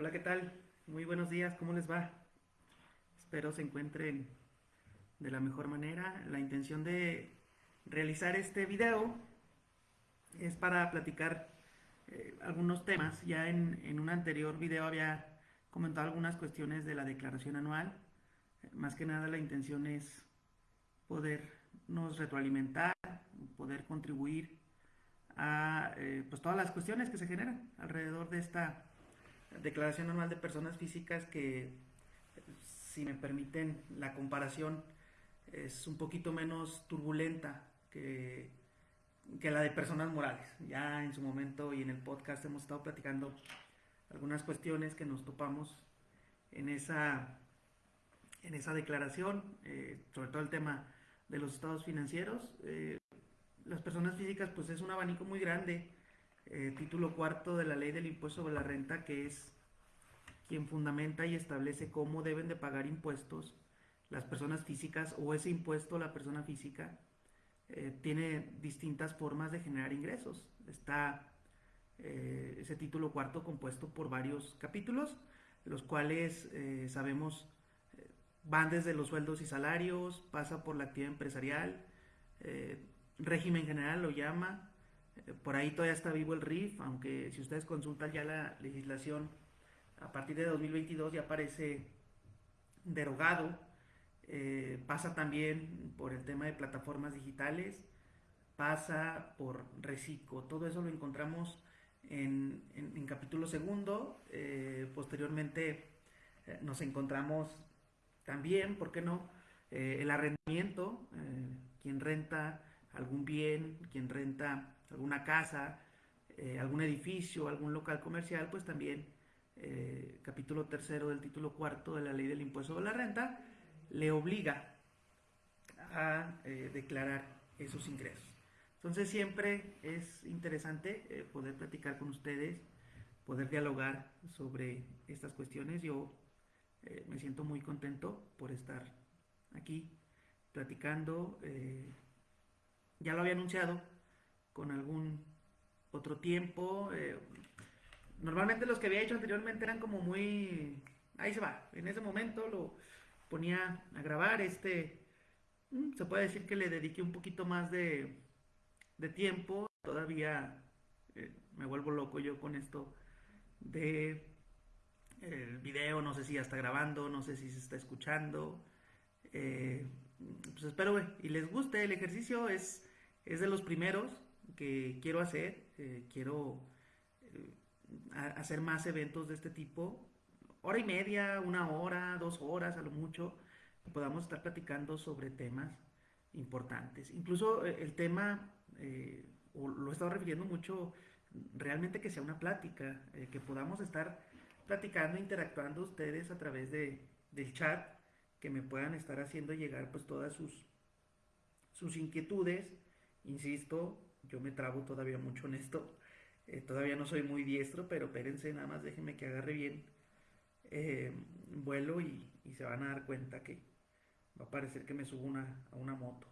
Hola, ¿qué tal? Muy buenos días, ¿cómo les va? Espero se encuentren de la mejor manera. La intención de realizar este video es para platicar eh, algunos temas. Ya en, en, un anterior video había comentado algunas cuestiones de la declaración anual. Más que nada la intención es podernos retroalimentar, poder contribuir a eh, pues todas las cuestiones que se generan alrededor de esta declaración anual de personas físicas que, si me permiten la comparación, es un poquito menos turbulenta que, que la de personas morales. Ya en su momento y en el podcast hemos estado platicando algunas cuestiones que nos topamos en esa, en esa declaración, eh, sobre todo el tema de los estados financieros. Eh, las personas físicas pues es un abanico muy grande. Eh, título cuarto de la ley del impuesto sobre la renta que es quien fundamenta y establece cómo deben de pagar impuestos las personas físicas o ese impuesto a la persona física eh, tiene distintas formas de generar ingresos. Está eh, ese título cuarto compuesto por varios capítulos, los cuales sabemos van desde los sueldos y salarios, pasa por la actividad empresarial, régimen general lo llama, por ahí todavía está vivo el RIF, aunque si ustedes consultan ya la legislación, a partir de 2022 ya aparece derogado, eh, pasa también por el tema de plataformas digitales, pasa por reciclo, todo eso lo encontramos en, en, capítulo segundo, eh, posteriormente nos encontramos también, ¿por qué no? el arrendamiento, quien renta algún bien, quien renta alguna casa, eh, algún edificio, algún local comercial, pues también eh, capítulo tercero del título cuarto de la ley del impuesto de la renta le obliga a eh, declarar esos ingresos. Entonces siempre es interesante poder platicar con ustedes, poder dialogar sobre estas cuestiones. Yo me siento muy contento por estar aquí platicando ya lo había anunciado con algún otro tiempo. Eh, normalmente los que había hecho anteriormente eran como muy... Ahí se va. En ese momento lo ponía a grabar. Este, mm, se puede decir que le dediqué un poquito más de, tiempo. Todavía eh, me vuelvo loco yo con esto de el video. No sé si ya está grabando, no sé si se está escuchando. Eh, pues espero y les guste el ejercicio. Es es de los primeros que quiero hacer. Eh, quiero eh, hacer más eventos de este tipo. Hora y media, una hora, dos horas a lo mucho, podamos estar platicando sobre temas importantes. Incluso eh, el tema, o lo he estado refiriendo mucho, realmente que sea una plática, que podamos estar platicando, interactuando ustedes a través de, del chat, que me puedan estar haciendo llegar pues todas sus, sus inquietudes, Insisto, yo me trabo todavía mucho en esto. Eh, todavía no soy muy diestro, pero espérense, nada más déjenme que agarre bien eh, vuelo y, se van a dar cuenta que va a parecer que me subo una, a una moto.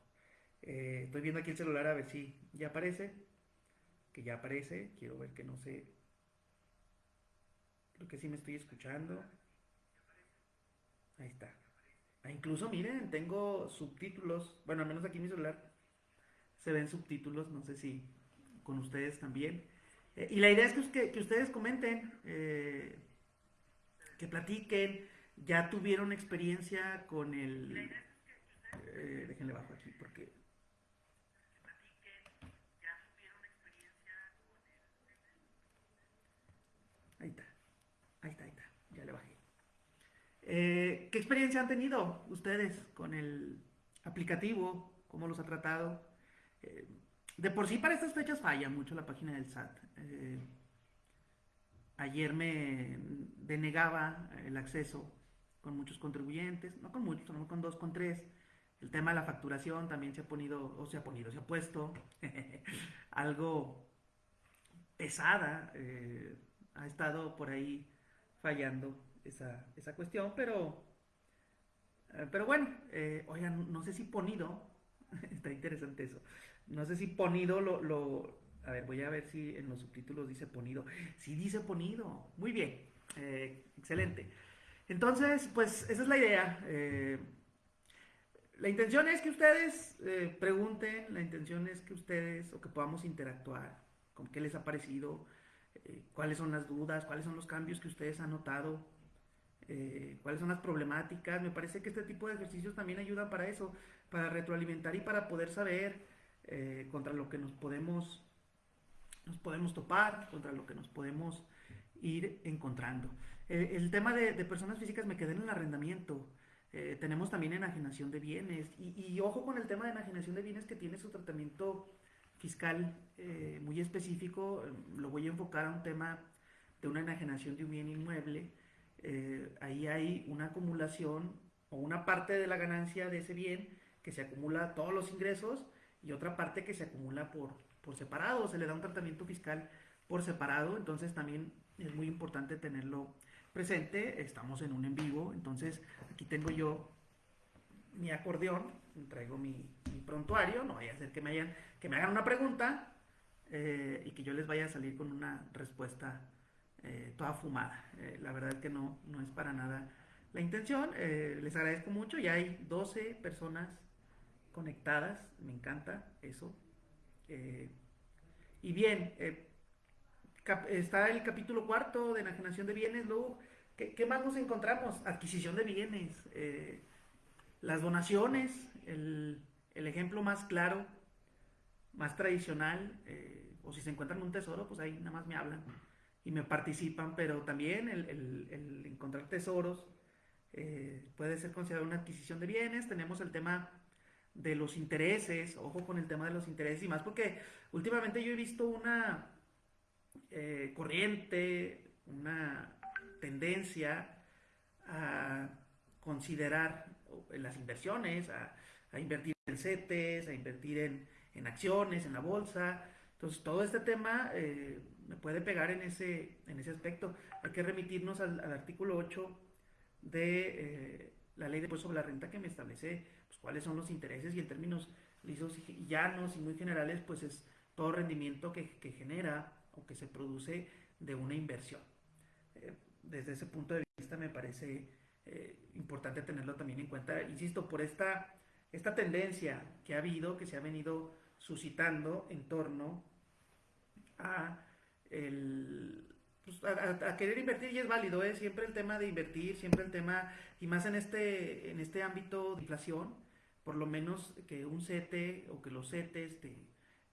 Eh, estoy viendo aquí el celular a ver si ya aparece. Que ya aparece. Quiero ver que no sé. Creo que sí me estoy escuchando. Ahí está. Ah, incluso miren, tengo subtítulos. Bueno, al menos aquí en mi celular se ven subtítulos, no sé si con ustedes también. Eh, y la idea es que, que, ustedes comenten, eh, que platiquen, ya tuvieron experiencia con el... Eh, déjenle bajo aquí porque... Ahí está, ahí está, ahí está, ya le bajé. ¿Qué experiencia han tenido ustedes con el aplicativo? ¿Cómo los ha tratado? Eh, de por sí para estas fechas falla mucho la página del SAT. Eh, ayer me denegaba el acceso con muchos contribuyentes, no con muchos, no con dos, con tres. El tema de la facturación también se ha ponido, o se ha ponido, se ha puesto algo pesada. Eh, ha estado por ahí fallando esa, esa cuestión, pero, pero bueno, oigan, no sé si ponido, está interesante eso. No sé si ponido lo, lo, A ver, voy a ver si en los subtítulos dice ponido. Sí dice ponido. Muy bien. Eh, excelente. Entonces, pues esa es la idea. Eh, la intención es que ustedes eh, pregunten, la intención es que ustedes o que podamos interactuar con qué les ha parecido, cuáles son las dudas, cuáles son los cambios que ustedes han notado, cuáles son las problemáticas. Me parece que este tipo de ejercicios también ayudan para eso, para retroalimentar y para poder saber contra lo que nos podemos, nos podemos topar, contra lo que nos podemos ir encontrando. el tema de, de personas físicas me quedé en el arrendamiento. Eh, tenemos también enajenación de bienes. Y, ojo con el tema de enajenación de bienes que tiene su tratamiento fiscal eh, muy específico. Lo voy a enfocar a un tema de una enajenación de un bien inmueble. Eh, ahí hay una acumulación o una parte de la ganancia de ese bien que se acumula todos los ingresos y otra parte que se acumula por, por separado. Se le da un tratamiento fiscal por separado. Entonces también es muy importante tenerlo presente, estamos en un en vivo, entonces aquí tengo yo mi acordeón, traigo mi, prontuario, no vaya a ser que me, hayan, que me hagan una pregunta eh, y que yo les vaya a salir con una respuesta eh, toda fumada. Eh, la verdad es que no, no es para nada la intención, les agradezco mucho, ya hay 12 personas conectadas, me encanta eso. y bien, está el capítulo cuarto de enajenación de bienes, luego ¿Qué, más nos encontramos? Adquisición de bienes, eh, las donaciones, el, ejemplo más claro, más tradicional, eh, o si se encuentran un tesoro, pues ahí nada más me hablan y me participan, pero también el, encontrar tesoros eh, puede ser considerado una adquisición de bienes. Tenemos el tema de los intereses, ojo con el tema de los intereses y más porque últimamente yo he visto una corriente, una tendencia a considerar las inversiones, a, invertir en CETES, a invertir en, acciones, en la bolsa. Entonces, todo este tema eh, me puede pegar en ese, en ese aspecto. Hay que remitirnos al, artículo 8 de eh, la ley de impuesto sobre la renta que me establece pues, cuáles son los intereses y en términos lisos y llanos y muy generales, pues es todo rendimiento que, genera o que se produce de una inversión. Eh, desde ese punto de vista me parece eh, importante tenerlo también en cuenta, insisto, por esta, esta tendencia que ha habido, que se ha venido suscitando en torno a, el, pues, a, querer invertir y es válido, ¿eh? siempre el tema de invertir, siempre el tema, y más en este, en este ámbito de inflación, por lo menos que un CETE o que los CETES te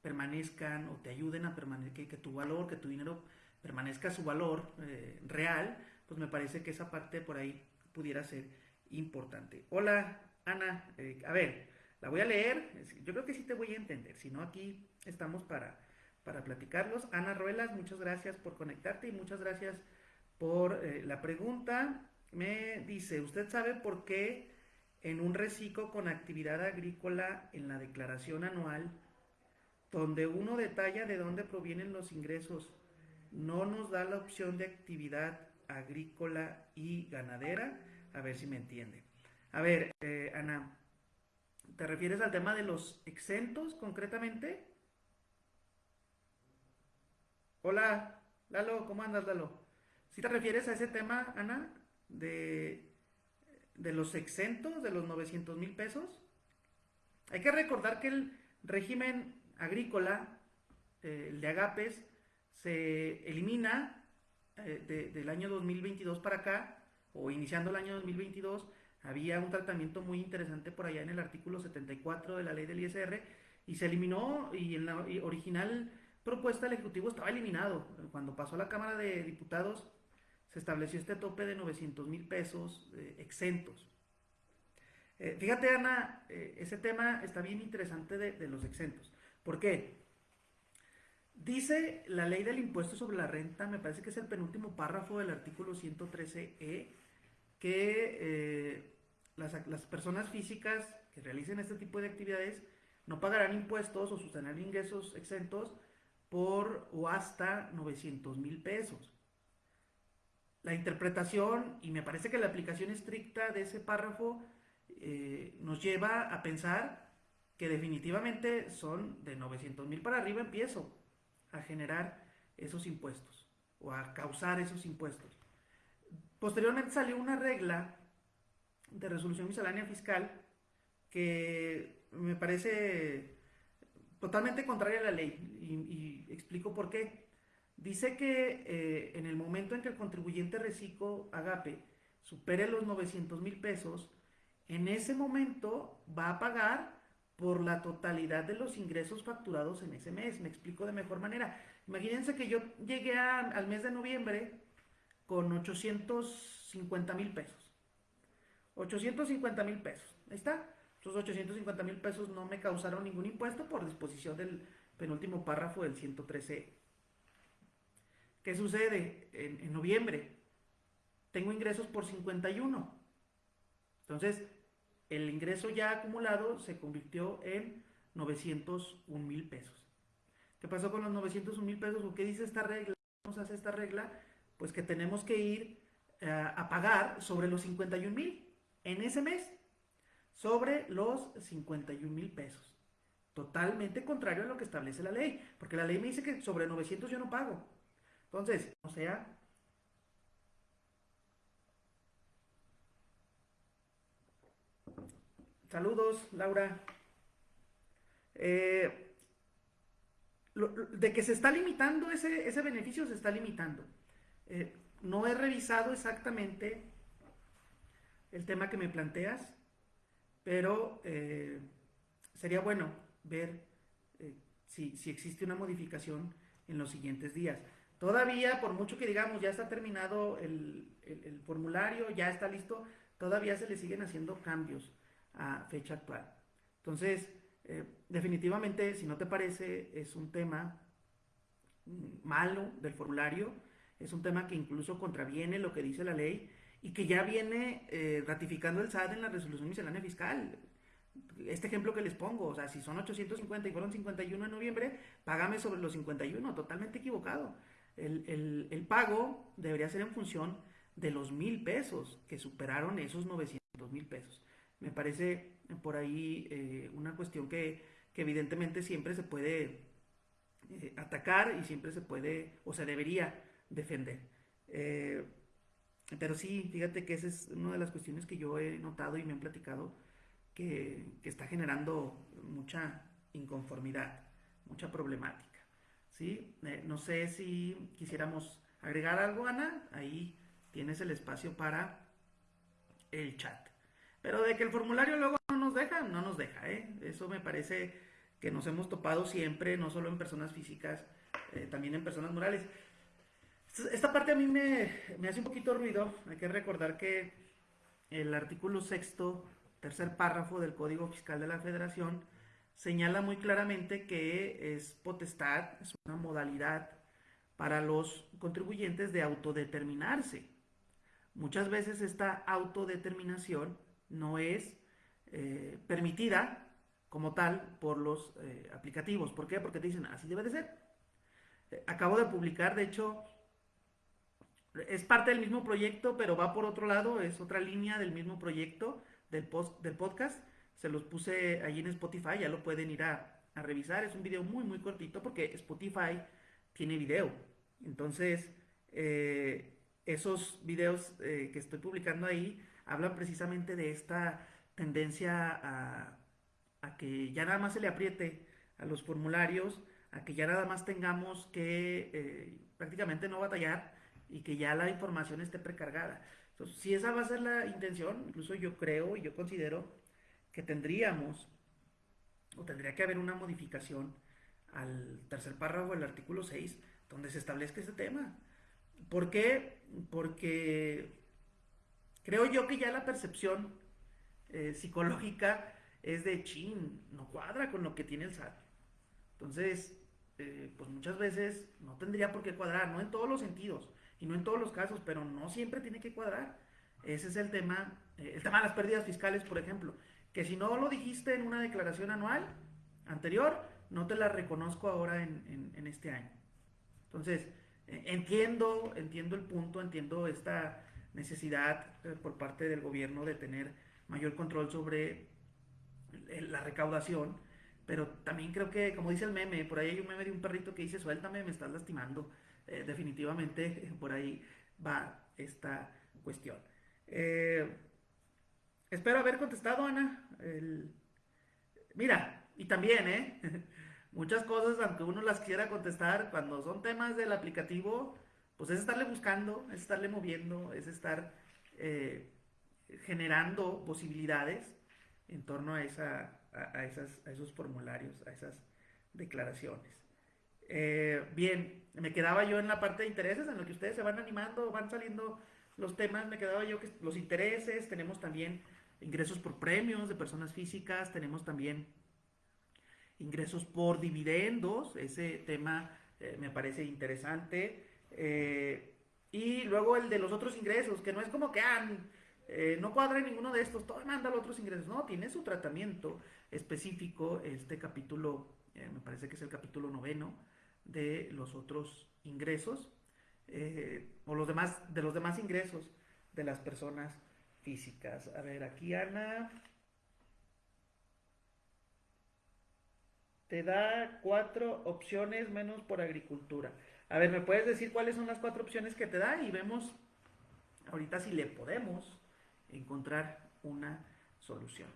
permanezcan o te ayuden a permanecer, que, tu valor, que tu dinero permanezca su valor eh, real, pues me parece que esa parte por ahí pudiera ser importante. Hola, Ana. Eh, a ver, la voy a leer. Yo creo que sí te voy a entender. Si no, aquí estamos para, para platicarlos. Ana Ruelas, muchas gracias por conectarte y muchas gracias por eh, la pregunta. Me dice, ¿usted sabe por qué en un reciclo con actividad agrícola en la declaración anual, donde uno detalla de dónde provienen los ingresos, no nos da la opción de actividad agrícola y ganadera. A ver si me entiende. A ver, eh, Ana, ¿te refieres al tema de los exentos concretamente? Hola, Lalo, ¿cómo andas, Lalo? ¿Si te refieres a ese tema, Ana, de, de los exentos, de los 900 mil pesos? Hay que recordar que el régimen agrícola, eh, el de agapes, se elimina eh, del año 2022 para acá, o iniciando el año 2022, había un tratamiento muy interesante por allá en el artículo 74 de la ley del ISR, y se eliminó, y en la original propuesta del Ejecutivo estaba eliminado. Cuando pasó a la Cámara de Diputados, se estableció este tope de 900 mil pesos eh, exentos. Eh, fíjate, Ana, ese tema está bien interesante de, los exentos. ¿Por qué? Dice la ley del impuesto sobre la renta, me parece que es el penúltimo párrafo del artículo 113e, que eh, las, personas físicas que realicen este tipo de actividades no pagarán impuestos o sustentar ingresos exentos por o hasta 900 mil pesos. La interpretación, y me parece que la aplicación estricta de ese párrafo eh, nos lleva a pensar que definitivamente son de 900 mil para arriba empiezo a generar esos impuestos o a causar esos impuestos. posteriormente salió una regla de resolución miscelánea fiscal que me parece totalmente contraria a la ley y, explico por qué. Dice que eh, en el momento en que el contribuyente reciclo agape supere los 900 mil pesos, en ese momento va a pagar por la totalidad de los ingresos facturados en ese mes. Me explico de mejor manera. Imagínense que yo llegué al mes de noviembre con 850 mil pesos. 850 mil pesos. Ahí está. Esos 850 mil pesos no me causaron ningún impuesto por disposición del penúltimo párrafo del 113. ¿Qué sucede? En, noviembre tengo ingresos por 51. Entonces, el ingreso ya acumulado se convirtió en 901 mil pesos. ¿Qué pasó con los 901 mil pesos? ¿O qué dice esta regla? ¿Cómo se hace esta regla? Pues que tenemos que ir eh, a pagar sobre los 51 mil en ese mes, sobre los 51 mil pesos. Totalmente contrario a lo que establece la ley, porque la ley me dice que sobre 900 yo no pago. Entonces, o sea, Saludos, Laura. Eh, de que se está limitando ese, ese beneficio, se está limitando. Eh, no he revisado exactamente el tema que me planteas, pero eh, sería bueno ver si, existe una modificación en los siguientes días. Todavía, por mucho que digamos, ya está terminado el, formulario, ya está listo, todavía se le siguen haciendo cambios a fecha actual. Entonces, eh, definitivamente, si no te parece, es un tema malo del formulario, es un tema que incluso contraviene lo que dice la ley y que ya viene eh, ratificando el SAT en la resolución miscelánea fiscal. Este ejemplo que les pongo, o sea, si son 850 y fueron 51 en noviembre, págame sobre los 51, totalmente equivocado. El, el pago debería ser en función de los mil pesos que superaron esos 900 mil pesos. Me parece por ahí eh, una cuestión que, evidentemente siempre se puede eh, atacar y siempre se puede o se debería defender. Eh, pero sí, fíjate que esa es una de las cuestiones que yo he notado y me han platicado que, está generando mucha inconformidad, mucha problemática. ¿Sí? no sé si quisiéramos agregar algo, Ana. Ahí tienes el espacio para el chat. Pero de que el formulario luego no nos deja, no nos deja, ¿eh? Eso me parece que nos hemos topado siempre, no solo en personas físicas, eh, también en personas morales. Esta parte a mí me, hace un poquito ruido. Hay que recordar que el artículo sexto, tercer párrafo del Código Fiscal de la Federación, señala muy claramente que es potestad, es una modalidad para los contribuyentes de autodeterminarse. Muchas veces esta autodeterminación no es eh, permitida como tal por los eh, aplicativos. ¿Por qué? Porque te dicen, así debe de ser. Eh, acabo de publicar, de hecho, es parte del mismo proyecto, pero va por otro lado, es otra línea del mismo proyecto del, post, del podcast. Se los puse allí en Spotify, ya lo pueden ir a, revisar. Es un video muy, muy cortito porque Spotify tiene video. Entonces, esos videos que estoy publicando ahí hablan precisamente de esta tendencia a, que ya nada más se le apriete a los formularios, a que ya nada más tengamos que eh, prácticamente no batallar y que ya la información esté precargada. Entonces, si esa va a ser la intención, incluso yo creo y yo considero que tendríamos o tendría que haber una modificación al tercer párrafo del artículo 6 donde se establezca este tema. ¿Por qué? Porque Creo yo que ya la percepción eh, psicológica es de chin, no cuadra con lo que tiene el SAT. Entonces, eh, pues muchas veces no tendría por qué cuadrar, no en todos los sentidos y no en todos los casos, pero no siempre tiene que cuadrar. Ese es el tema, eh, el tema de las pérdidas fiscales, por ejemplo, que si no lo dijiste en una declaración anual anterior, no te la reconozco ahora en, este año. Entonces, entiendo, entiendo el punto, entiendo esta necesidad eh, por parte del gobierno de tener mayor control sobre la recaudación, pero también creo que, como dice el meme, por ahí hay un meme de un perrito que dice, suéltame, me estás lastimando. Eh, definitivamente por ahí va esta cuestión. Eh, espero haber contestado, Ana. Mira, y también, ¿eh? Muchas cosas, aunque uno las quiera contestar, cuando son temas del aplicativo, pues es estarle buscando, es estarle moviendo, es estar eh, generando posibilidades en torno a, esa, a, esas, a esos formularios, a esas declaraciones. Eh, bien, me quedaba yo en la parte de intereses, en lo que ustedes se van animando, van saliendo los temas, me quedaba yo que los intereses, tenemos también ingresos por premios de personas físicas, tenemos también ingresos por dividendos, ese tema eh, me parece interesante. Eh, y luego el de los otros ingresos, que no es como que ah, no cuadra ninguno de estos, todo manda los otros ingresos, no, tiene su tratamiento específico, este capítulo, me parece que es el capítulo noveno, de los otros ingresos eh, o los demás, de los demás ingresos de las personas físicas. A ver, aquí Ana te da cuatro opciones menos por agricultura. A ver, ¿me puedes decir cuáles son las cuatro opciones que te da? Y vemos ahorita si le podemos encontrar una solución.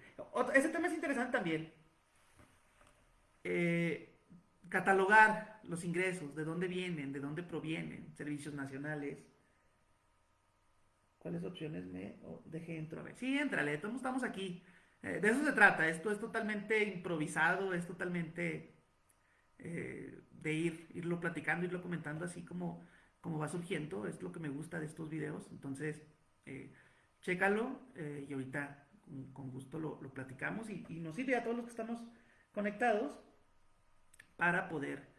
Este tema es interesante también. Eh, catalogar los ingresos, de dónde vienen, de dónde provienen, servicios nacionales. ¿Cuáles opciones me dejé entrar? A ver, sí, entrale, todos estamos aquí. Eh, de eso se trata, esto es totalmente improvisado, es totalmente eh, de ir, irlo platicando, irlo comentando así como, como va surgiendo, es lo que me gusta de estos videos, entonces eh, chécalo y ahorita con, gusto lo, platicamos y, y nos sirve a todos los que estamos conectados para poder,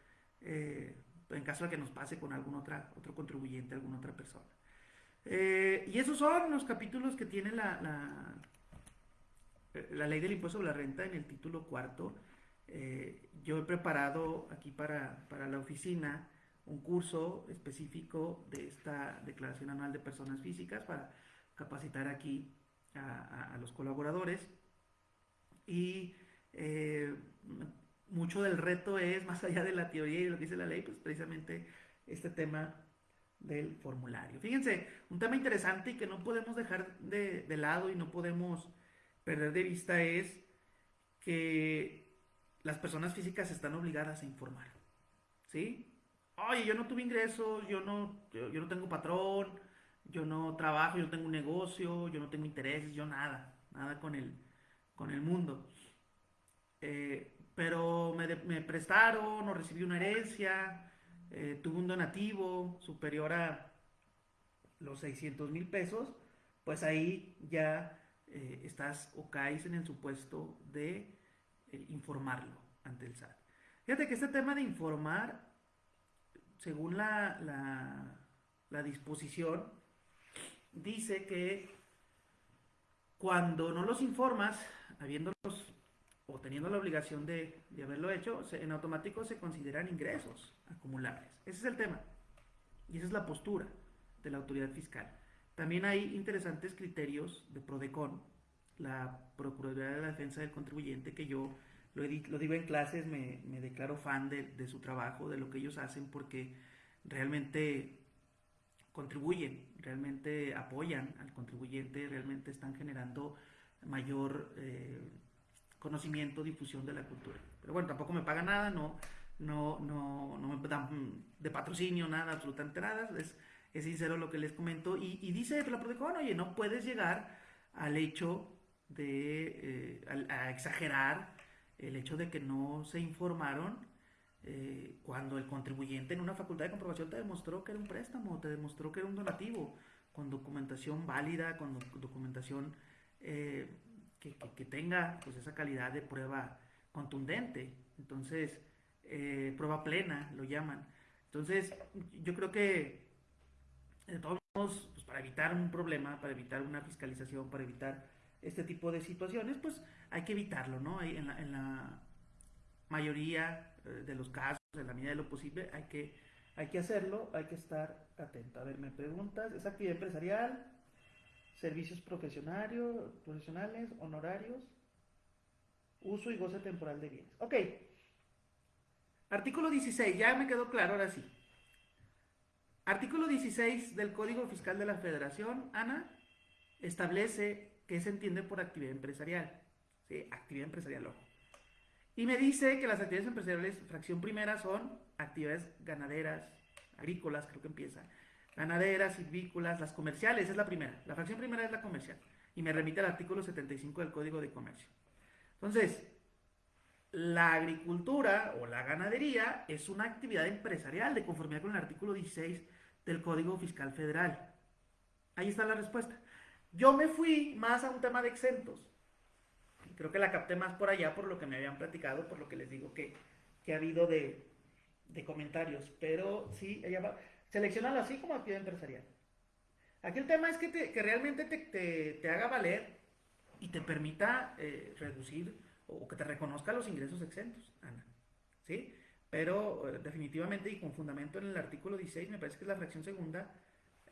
en caso de que nos pase con algún otra, otro contribuyente, alguna otra persona. Eh, y esos son los capítulos que tiene la, la, ley del impuesto sobre la renta en el título cuarto. Eh, yo he preparado aquí para, la oficina un curso específico de esta declaración anual de personas físicas para capacitar aquí a, los colaboradores. Y mucho del reto es, más allá de la teoría y lo que dice la ley, pues precisamente este tema del formulario. Fíjense, un tema interesante y que no podemos dejar de, lado y no podemos perder de vista es que las personas físicas están obligadas a informar. ¿Sí? Oye, yo no tuve ingresos, yo no, yo, no tengo patrón, yo no trabajo, yo no tengo un negocio, yo no tengo intereses, yo nada, nada con el, con el mundo. Eh, pero me, prestaron o recibí una herencia, eh, tuve un donativo superior a los 600 mil pesos, pues ahí ya eh, estás o caes en el supuesto de eh, informarlo ante el SAT. Fíjate que este tema de informar, según la, la, la disposición, dice que cuando no los informas, habiéndolos o teniendo la obligación de, haberlo hecho, en automático se consideran ingresos acumulables. Ese es el tema. Y esa es la postura de la autoridad fiscal. También hay interesantes criterios de PRODECON, la Procuraduría de la Defensa del Contribuyente, que yo lo, digo en clases, me, declaro fan de, su trabajo, de lo que ellos hacen, porque realmente contribuyen, realmente apoyan al contribuyente, realmente están generando mayor eh, conocimiento, difusión de la cultura. Pero bueno, tampoco me paga nada, no, no, no, no me dan de patrocinio, nada, absolutamente nada. Es, es sincero lo que les comento. Y, y dice la Prodecon, oye, no puedes llegar al hecho de, eh, a, exagerar el hecho de que no se informaron eh, cuando el contribuyente en una facultad de comprobación te demostró que era un préstamo, te demostró que era un donativo, con documentación válida, con documentación eh, que, tenga pues, esa calidad de prueba contundente. Entonces, eh, prueba plena, lo llaman. Entonces, yo creo que de todos modos, pues, para evitar un problema, para evitar una fiscalización, para evitar este tipo de situaciones, pues hay que evitarlo, ¿no? En la, en la mayoría eh, de los casos, en la medida de lo posible, hay que, hay que hacerlo, hay que estar atento. A ver, me preguntas, ¿es actividad empresarial? Servicios profesionales, honorarios, uso y goce temporal de bienes. Ok. Artículo 16, ya me quedó claro ahora sí. Artículo 16 del Código Fiscal de la Federación, Ana, establece qué se entiende por actividad empresarial. ¿sí? Actividad empresarial, ojo. Y me dice que las actividades empresariales, fracción primera, son actividades ganaderas, agrícolas, creo que empieza. Ganaderas, silvícolas, las comerciales, es la primera. La fracción primera es la comercial. Y me remite al artículo 75 del Código de Comercio. Entonces, la agricultura o la ganadería es una actividad empresarial de conformidad con el artículo 16 del Código Fiscal Federal. Ahí está la respuesta. Yo me fui más a un tema de exentos. Creo que la capté más por allá por lo que me habían platicado, por lo que les digo que, ha habido de, comentarios. Pero sí, ella va. Seleccionalo así como actividad empresarial. Aquí el tema es que, que realmente te, haga valer y te permita eh, reducir o que te reconozca los ingresos exentos, Ana. ¿Sí? Pero eh, definitivamente y con fundamento en el artículo 16, me parece que es la fracción segunda,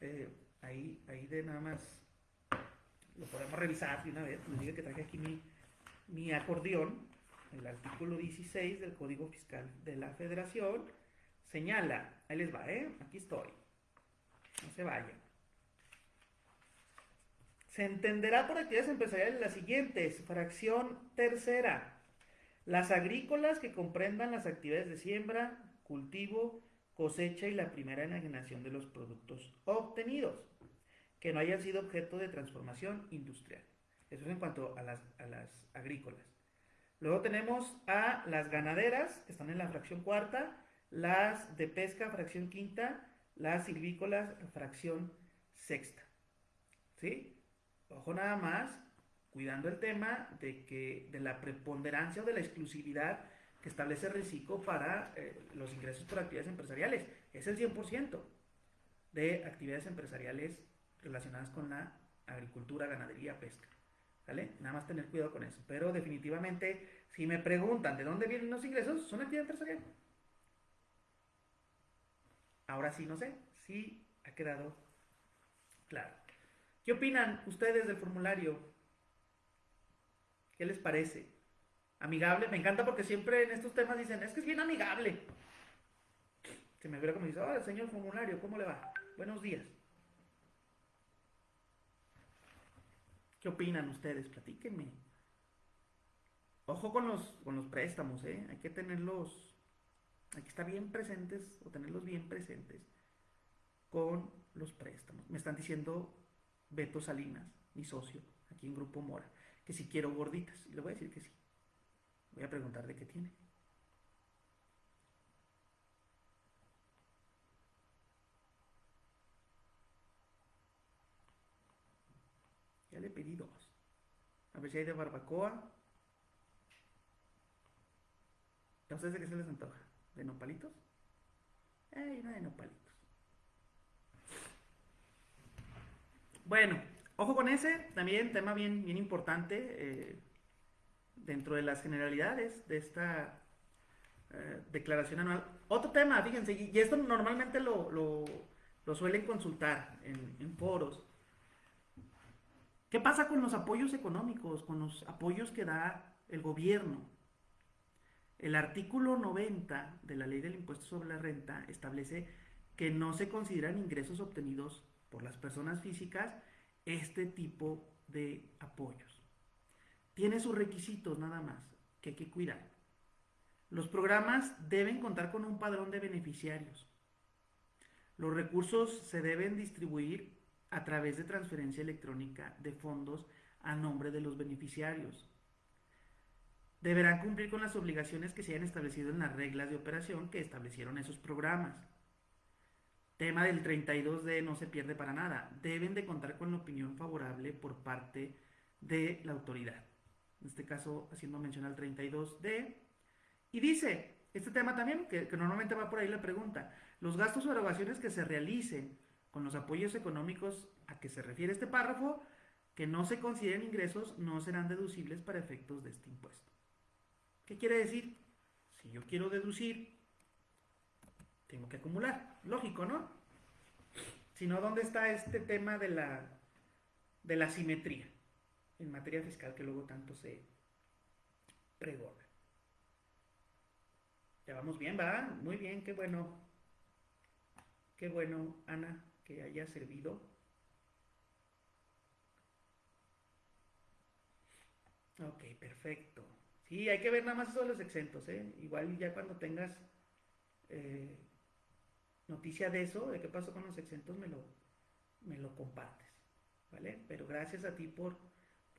eh, ahí, ahí de nada más lo podemos revisar de una vez. Me diga que traje aquí mi, mi acordeón, el artículo 16 del Código Fiscal de la Federación, señala, ahí les va, ¿eh? Aquí estoy. No se vayan. Se entenderá por actividades empresariales las siguientes. Fracción tercera. Las agrícolas que comprendan las actividades de siembra, cultivo, cosecha y la primera enajenación de los productos obtenidos, que no hayan sido objeto de transformación industrial. Eso es en cuanto a las, a las agrícolas. Luego tenemos a las ganaderas, que están en la fracción cuarta, las de pesca, fracción quinta, las silvícolas, fracción sexta. ¿Sí? Ojo nada más, cuidando el tema de que de la preponderancia o de la exclusividad que establece el RICICO para eh, los ingresos por actividades empresariales. Es el 100% de actividades empresariales relacionadas con la agricultura, ganadería, pesca. ¿Vale? Nada más tener cuidado con eso. Pero definitivamente, si me preguntan de dónde vienen los ingresos, son actividades empresariales. Ahora sí, no sé si ha quedado claro. ¿Qué opinan ustedes del formulario? ¿Qué les parece? ¿Amigable? Me encanta porque siempre en estos temas dicen, es que es bien amigable. Se me ve como dice, oh, señor formulario, ¿cómo le va? Buenos días. ¿Qué opinan ustedes? Platíquenme. Ojo con los, con los préstamos, ¿eh? Hay que tenerlos, hay que estar bien presentes o tenerlos bien presentes con los préstamos. Me están diciendo Beto Salinas, mi socio, aquí en Grupo Mora, que si quiero gorditas. Y le voy a decir que sí. Voy a preguntar de qué tiene. Ya le pedí dos. A ver si hay de barbacoa. ¿Entonces de qué se les antoja? ¿De nopalitos? No de. Bueno, ojo con ese, también tema bien, bien importante eh, dentro de las generalidades de esta eh, declaración anual. Otro tema, fíjense, y, esto normalmente lo, suelen consultar en, en foros. ¿Qué pasa con los apoyos económicos, con los apoyos que da el gobierno? El artículo 90 de la ley del impuesto sobre la renta establece que no se consideran ingresos obtenidos por las personas físicas este tipo de apoyos. Tiene sus requisitos nada más que hay que cuidar. Los programas deben contar con un padrón de beneficiarios. Los recursos se deben distribuir a través de transferencia electrónica de fondos a nombre de los beneficiarios. Deberán cumplir con las obligaciones que se hayan establecido en las reglas de operación que establecieron esos programas. Tema del 32D no se pierde para nada. Deben de contar con la opinión favorable por parte de la autoridad. En este caso, haciendo mención al 32D. Y dice, este tema también, que, normalmente va por ahí la pregunta, los gastos o erogaciones que se realicen con los apoyos económicos a que se refiere este párrafo, que no se consideren ingresos, no serán deducibles para efectos de este impuesto. ¿Qué quiere decir? Si yo quiero deducir tengo que acumular. Lógico, ¿no? Si no, ¿dónde está este tema de la, de la simetría en materia fiscal que luego tanto se pregona? Ya vamos bien, ¿va? Muy bien, qué bueno. Qué bueno, Ana, que haya servido. Ok, perfecto. Sí, hay que ver nada más eso de los exentos, ¿eh? Igual ya cuando tengas eh, noticia de eso, de qué pasó con los exentos, me lo, me lo compartes, ¿vale? Pero gracias a ti por,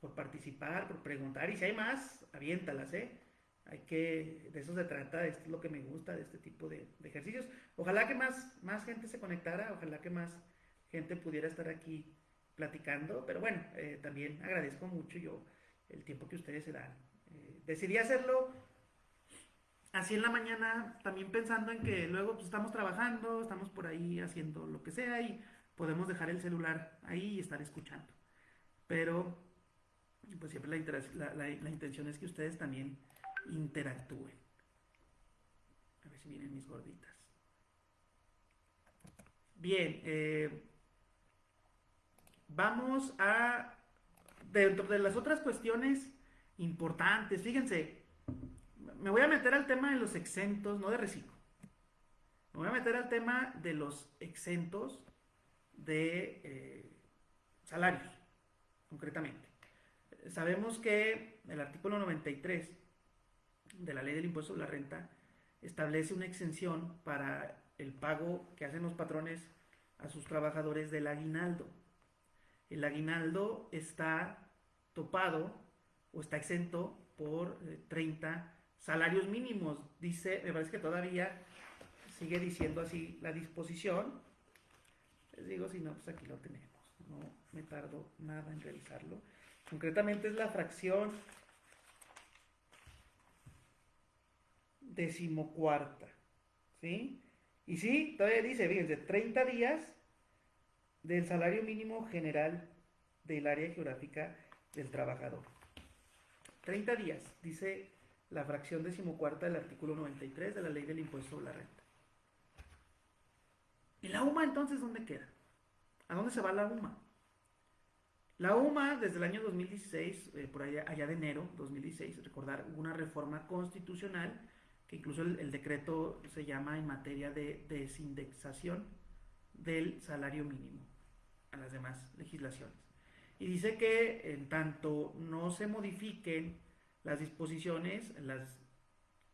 por participar, por preguntar, y si hay más, aviéntalas, ¿eh? Hay que, de eso se trata, esto es lo que me gusta de este tipo de, ejercicios. Ojalá que más, más gente se conectara, ojalá que más gente pudiera estar aquí platicando, pero bueno, eh, también agradezco mucho yo el tiempo que ustedes se dan. Eh, decidí hacerlo así en la mañana, también pensando en que luego pues, estamos trabajando, estamos por ahí haciendo lo que sea y podemos dejar el celular ahí y estar escuchando. Pero pues siempre la, la, intención es que ustedes también interactúen. A ver si vienen mis gorditas. Bien, eh, vamos a, dentro de las otras cuestiones importantes, fíjense, me voy a meter al tema de los exentos, no de reciclo. Me voy a meter al tema de los exentos de eh, salarios, concretamente. Sabemos que el artículo 93 de la ley del impuesto sobre la renta establece una exención para el pago que hacen los patrones a sus trabajadores del aguinaldo. El aguinaldo está topado o está exento por 30 eh, salarios mínimos. Dice, me parece que todavía sigue diciendo así la disposición. Les digo, si no, pues aquí lo tenemos. No me tardo nada en revisarlo. Concretamente es la fracción decimocuarta. ¿Sí? Y sí, todavía dice, fíjense, 30 días del salario mínimo general del área geográfica del trabajador. 30 días, dice la fracción decimocuarta del artículo 93 de la ley del impuesto sobre la renta. ¿Y la UMA entonces dónde queda? ¿A dónde se va la UMA? La UMA desde el año 2016, eh, por allá, allá de enero 2016, recordar, una reforma constitucional que incluso el, decreto se llama en materia de desindexación del salario mínimo a las demás legislaciones. Y dice que en tanto no se modifiquen las disposiciones, las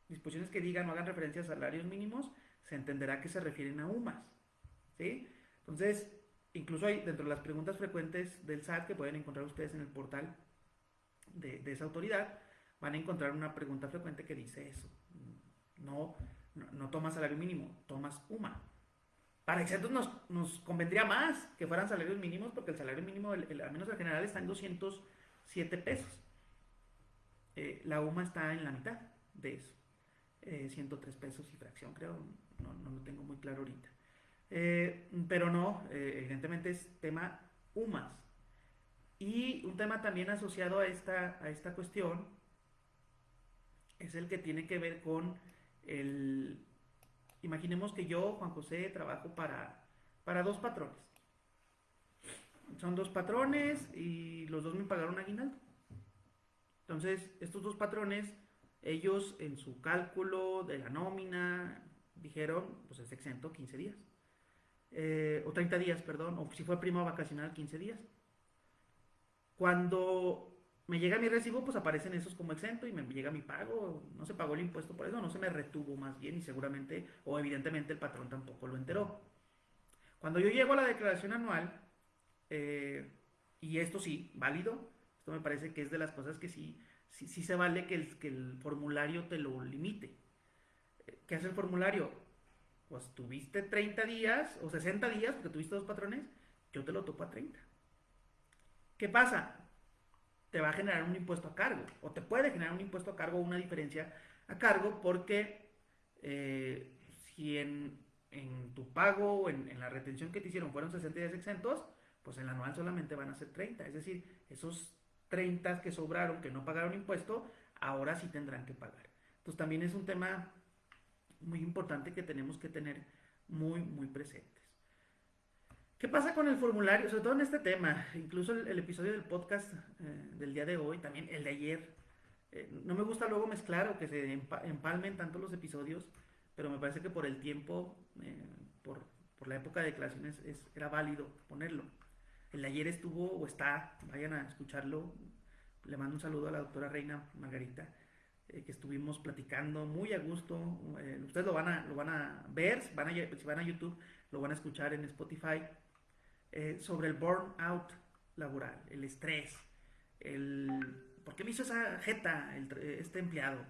disposiciones que digan o hagan referencia a salarios mínimos, se entenderá que se refieren a UMAS. ¿sí? Entonces, incluso hay dentro de las preguntas frecuentes del SAT que pueden encontrar ustedes en el portal de, esa autoridad, van a encontrar una pregunta frecuente que dice eso no, no, tomas salario mínimo, tomas UMA. Para exentos nos, convendría más que fueran salarios mínimos porque el salario mínimo, al menos el general, está en 207 pesos. Eh, la UMA está en la mitad de eso. 103 eh, pesos y fracción, creo. No, lo tengo muy claro ahorita. Eh, pero no, evidentemente es tema UMAS. Y un tema también asociado a esta, a esta cuestión es el que tiene que ver con el, imaginemos que yo, Juan José, trabajo para, para dos patrones. Son dos patrones y los dos me pagaron aguinaldo. Entonces, estos dos patrones, ellos en su cálculo de la nómina dijeron, pues es exento 15 días. Eh, o 30 días, perdón, o si fue prima vacacional 15 días. Cuando me llega mi recibo, pues aparecen esos como exento y me llega mi pago, no se pagó el impuesto por eso, no se me retuvo más bien y seguramente o evidentemente el patrón tampoco lo enteró. Cuando yo llego a la declaración anual, eh, y esto sí, válido, esto me parece que es de las cosas que sí, sí, sí se vale que el, que el formulario te lo limite. ¿Qué hace el formulario? Pues tuviste 30 días o 60 días, porque tuviste dos patrones, yo te lo topo a 30. ¿Qué pasa? Te va a generar un impuesto a cargo o te puede generar un impuesto a cargo una diferencia a cargo porque eh, si en, tu pago o en, la retención que te hicieron fueron 60 días exentos, pues en el anual solamente van a ser 30. Es decir, esos 30 que sobraron, que no pagaron impuesto, ahora sí tendrán que pagar. Entonces también es un tema muy importante que tenemos que tener muy, muy presente. ¿Qué pasa con el formulario? Sobre todo en este tema, incluso el, episodio del podcast eh, del día de hoy, también el de ayer. Eh, no me gusta luego mezclar o que se empalmen tanto los episodios, pero me parece que por el tiempo, eh, por por la época de declaraciones era válido ponerlo. El de ayer estuvo o está, vayan a escucharlo. Le mando un saludo a la doctora Reina Margarita, que estuvimos platicando muy a gusto. Ustedes lo van, a, lo van a ver, van a, si van a YouTube, lo van a escuchar en Spotify, eh, sobre el burnout laboral, el estrés, el... ¿Por qué me hizo esa jeta este empleado?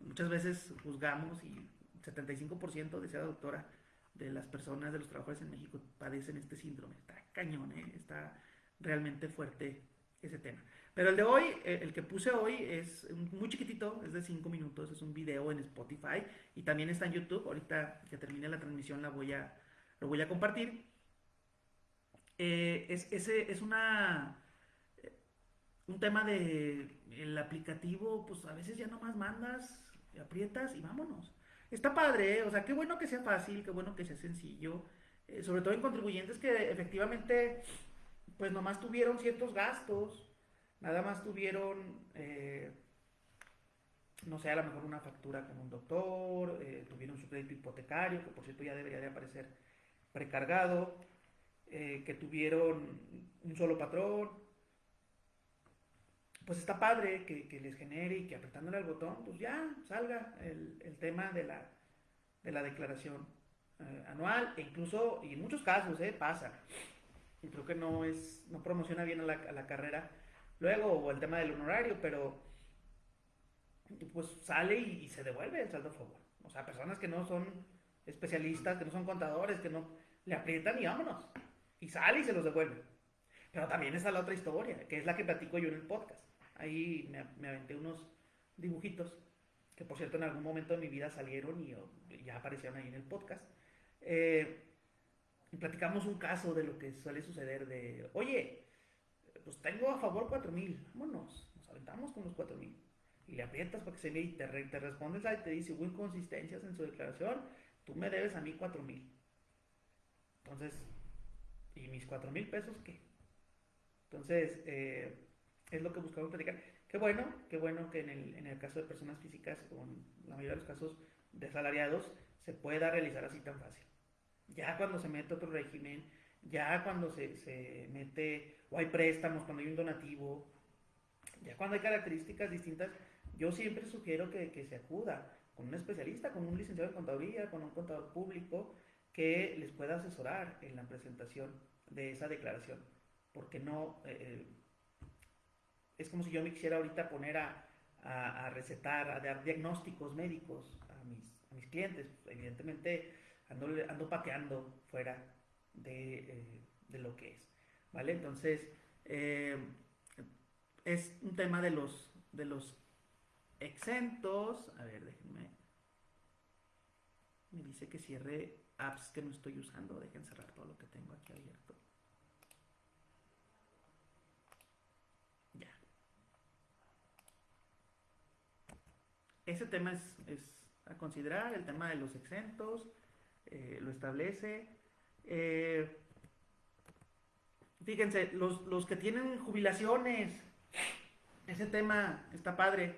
Muchas veces juzgamos y 75% decía la doctora de las personas, de los trabajadores en México padecen este síndrome. Está cañón, ¿eh? está realmente fuerte ese tema. Pero el de hoy, eh, el que puse hoy es muy chiquitito, es de 5 minutos, es un video en Spotify y también está en YouTube. Ahorita que termine la transmisión la voy a, lo voy a compartir. Eh, es, ese es una un tema de el aplicativo, pues a veces ya nomás mandas, aprietas y vámonos. Está padre, ¿eh? o sea, qué bueno que sea fácil, qué bueno que sea sencillo, eh, sobre todo en contribuyentes que efectivamente, pues nomás tuvieron ciertos gastos, nada más tuvieron, no sé, a lo mejor una factura con un doctor, tuvieron su crédito hipotecario, que por cierto ya debería de aparecer precargado, que tuvieron un solo patrón, pues está padre que, les genere y que apretándole al botón, pues ya salga el, tema de la, de la declaración eh, anual, e incluso, y en muchos casos, eh, pasa, y creo que no es, no promociona bien a la, carrera, luego, o el tema del honorario, pero pues sale y, se devuelve el saldo a favor. O sea, personas que no son especialistas, que no son contadores, que no le aprietan y vámonos. Y sale y se los devuelve. Pero también está la otra historia, que es la que platico yo en el podcast. Ahí me, aventé unos dibujitos que por cierto en algún momento de mi vida salieron y, ya aparecieron ahí en el podcast. Eh, y platicamos un caso de lo que suele suceder de, oye, pues tengo a favor 4000, vámonos, nos aventamos con los 4000. Y le aprietas para que se vea y te, te respondes ahí te dice, hubo inconsistencias en su declaración, tú me debes a mí 4000. Entonces, ¿y mis 4000 pesos qué? Entonces, eh, es lo que buscamos platicar. Qué bueno, qué bueno que en el, en el caso de personas físicas, o en la mayoría de los casos de salariados, se pueda realizar así tan fácil. Ya cuando se mete otro régimen, ya cuando se, se mete, o hay préstamos, cuando hay un donativo, ya cuando hay características distintas, yo siempre sugiero que, que, se acuda con un especialista, con un licenciado en contaduría, con un contador público, que les pueda asesorar en la presentación de esa declaración. Porque no, eh, eh es como si yo me quisiera ahorita poner a, recetar, a dar diagnósticos médicos a mis, a mis clientes. Evidentemente ando, ando pateando fuera de, eh, de, lo que es. ¿Vale? Entonces, es un tema de los, de los exentos. A ver, déjenme. Me dice que cierre apps que no estoy usando. Dejen cerrar todo lo que tengo aquí abierto. ese tema es, a considerar, el tema de los exentos, eh, lo establece. Eh, fíjense, los, que tienen jubilaciones, ese tema está padre.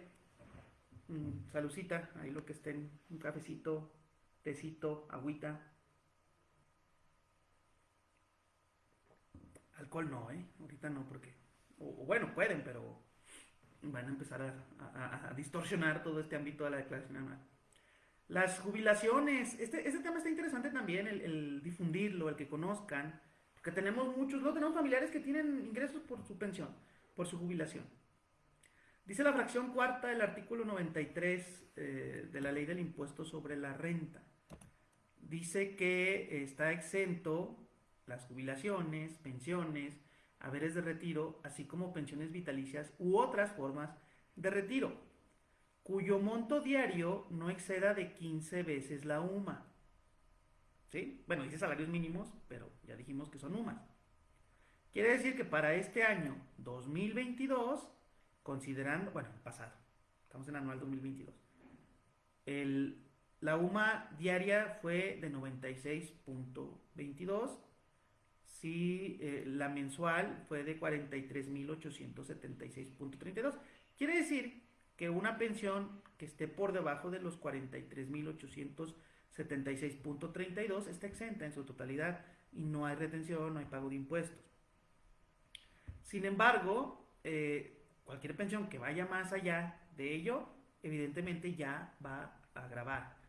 Mm, salucita, ahí lo que estén, un cafecito, tecito, agüita. Alcohol no, ¿eh? Ahorita no, porque... o bueno, pueden, pero van a empezar a, distorsionar todo este ámbito de la declaración anual. Las jubilaciones, este, este tema está interesante también, el, difundirlo, el que conozcan, porque tenemos muchos, no tenemos familiares que tienen ingresos por su pensión, por su jubilación. Dice la fracción cuarta del artículo 93 eh, de la ley del impuesto sobre la renta. Dice que está exento las jubilaciones, pensiones, haberes de retiro, así como pensiones vitalicias u otras formas de retiro, cuyo monto diario no exceda de 15 veces la UMA. ¿Sí? Bueno, dice salarios mínimos, pero ya dijimos que son UMAS. Quiere decir que para este año 2022, considerando, bueno, pasado, estamos en anual 2022, el, la UMA diaria fue de 96.22 si eh, la mensual fue de 43.876.32. Quiere decir que una pensión que esté por debajo de los 43.876 76.32 está exenta en su totalidad y no hay retención, no hay pago de impuestos. Sin embargo, eh, cualquier pensión que vaya más allá de ello, evidentemente ya va a grabar.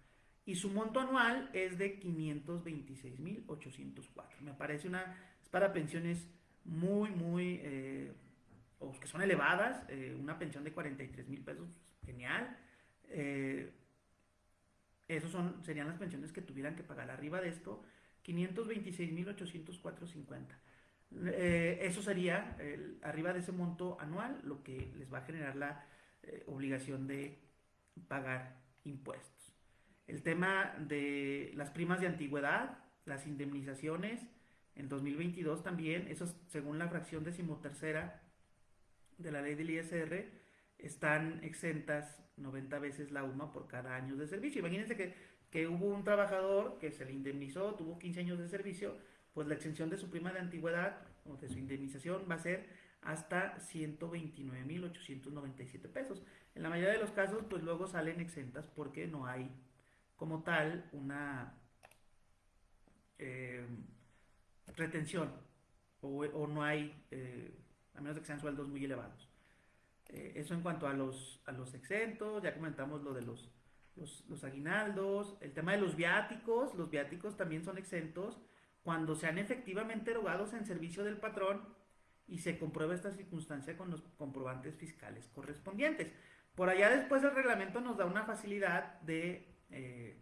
Y su monto anual es de 526.804. Me parece una, es para pensiones muy, muy, eh, o que son elevadas, eh, una pensión de 43 mil pesos, genial. Eh, esos son, serían las pensiones que tuvieran que pagar arriba de esto, 526.804.50. Eh, eso sería arriba de ese monto anual lo que les va a generar la eh, obligación de pagar impuestos. El tema de las primas de antigüedad, las indemnizaciones, en 2022 también, eso según la fracción decimotercera de la ley del ISR, están exentas 90 veces la UMA por cada año de servicio. Imagínense que, que hubo un trabajador que se le indemnizó, tuvo 15 años de servicio, pues la exención de su prima de antigüedad o de su indemnización va a ser hasta 129.897 pesos. En la mayoría de los casos, pues luego salen exentas porque no hay como tal una eh, retención o, no hay, eh, a menos que sean sueldos muy elevados. Eh, eso en cuanto a los, a los exentos, ya comentamos lo de los, los, los aguinaldos, el tema de los viáticos, los viáticos también son exentos cuando sean efectivamente erogados en servicio del patrón y se comprueba esta circunstancia con los comprobantes fiscales correspondientes. Por allá después el reglamento nos da una facilidad de eh,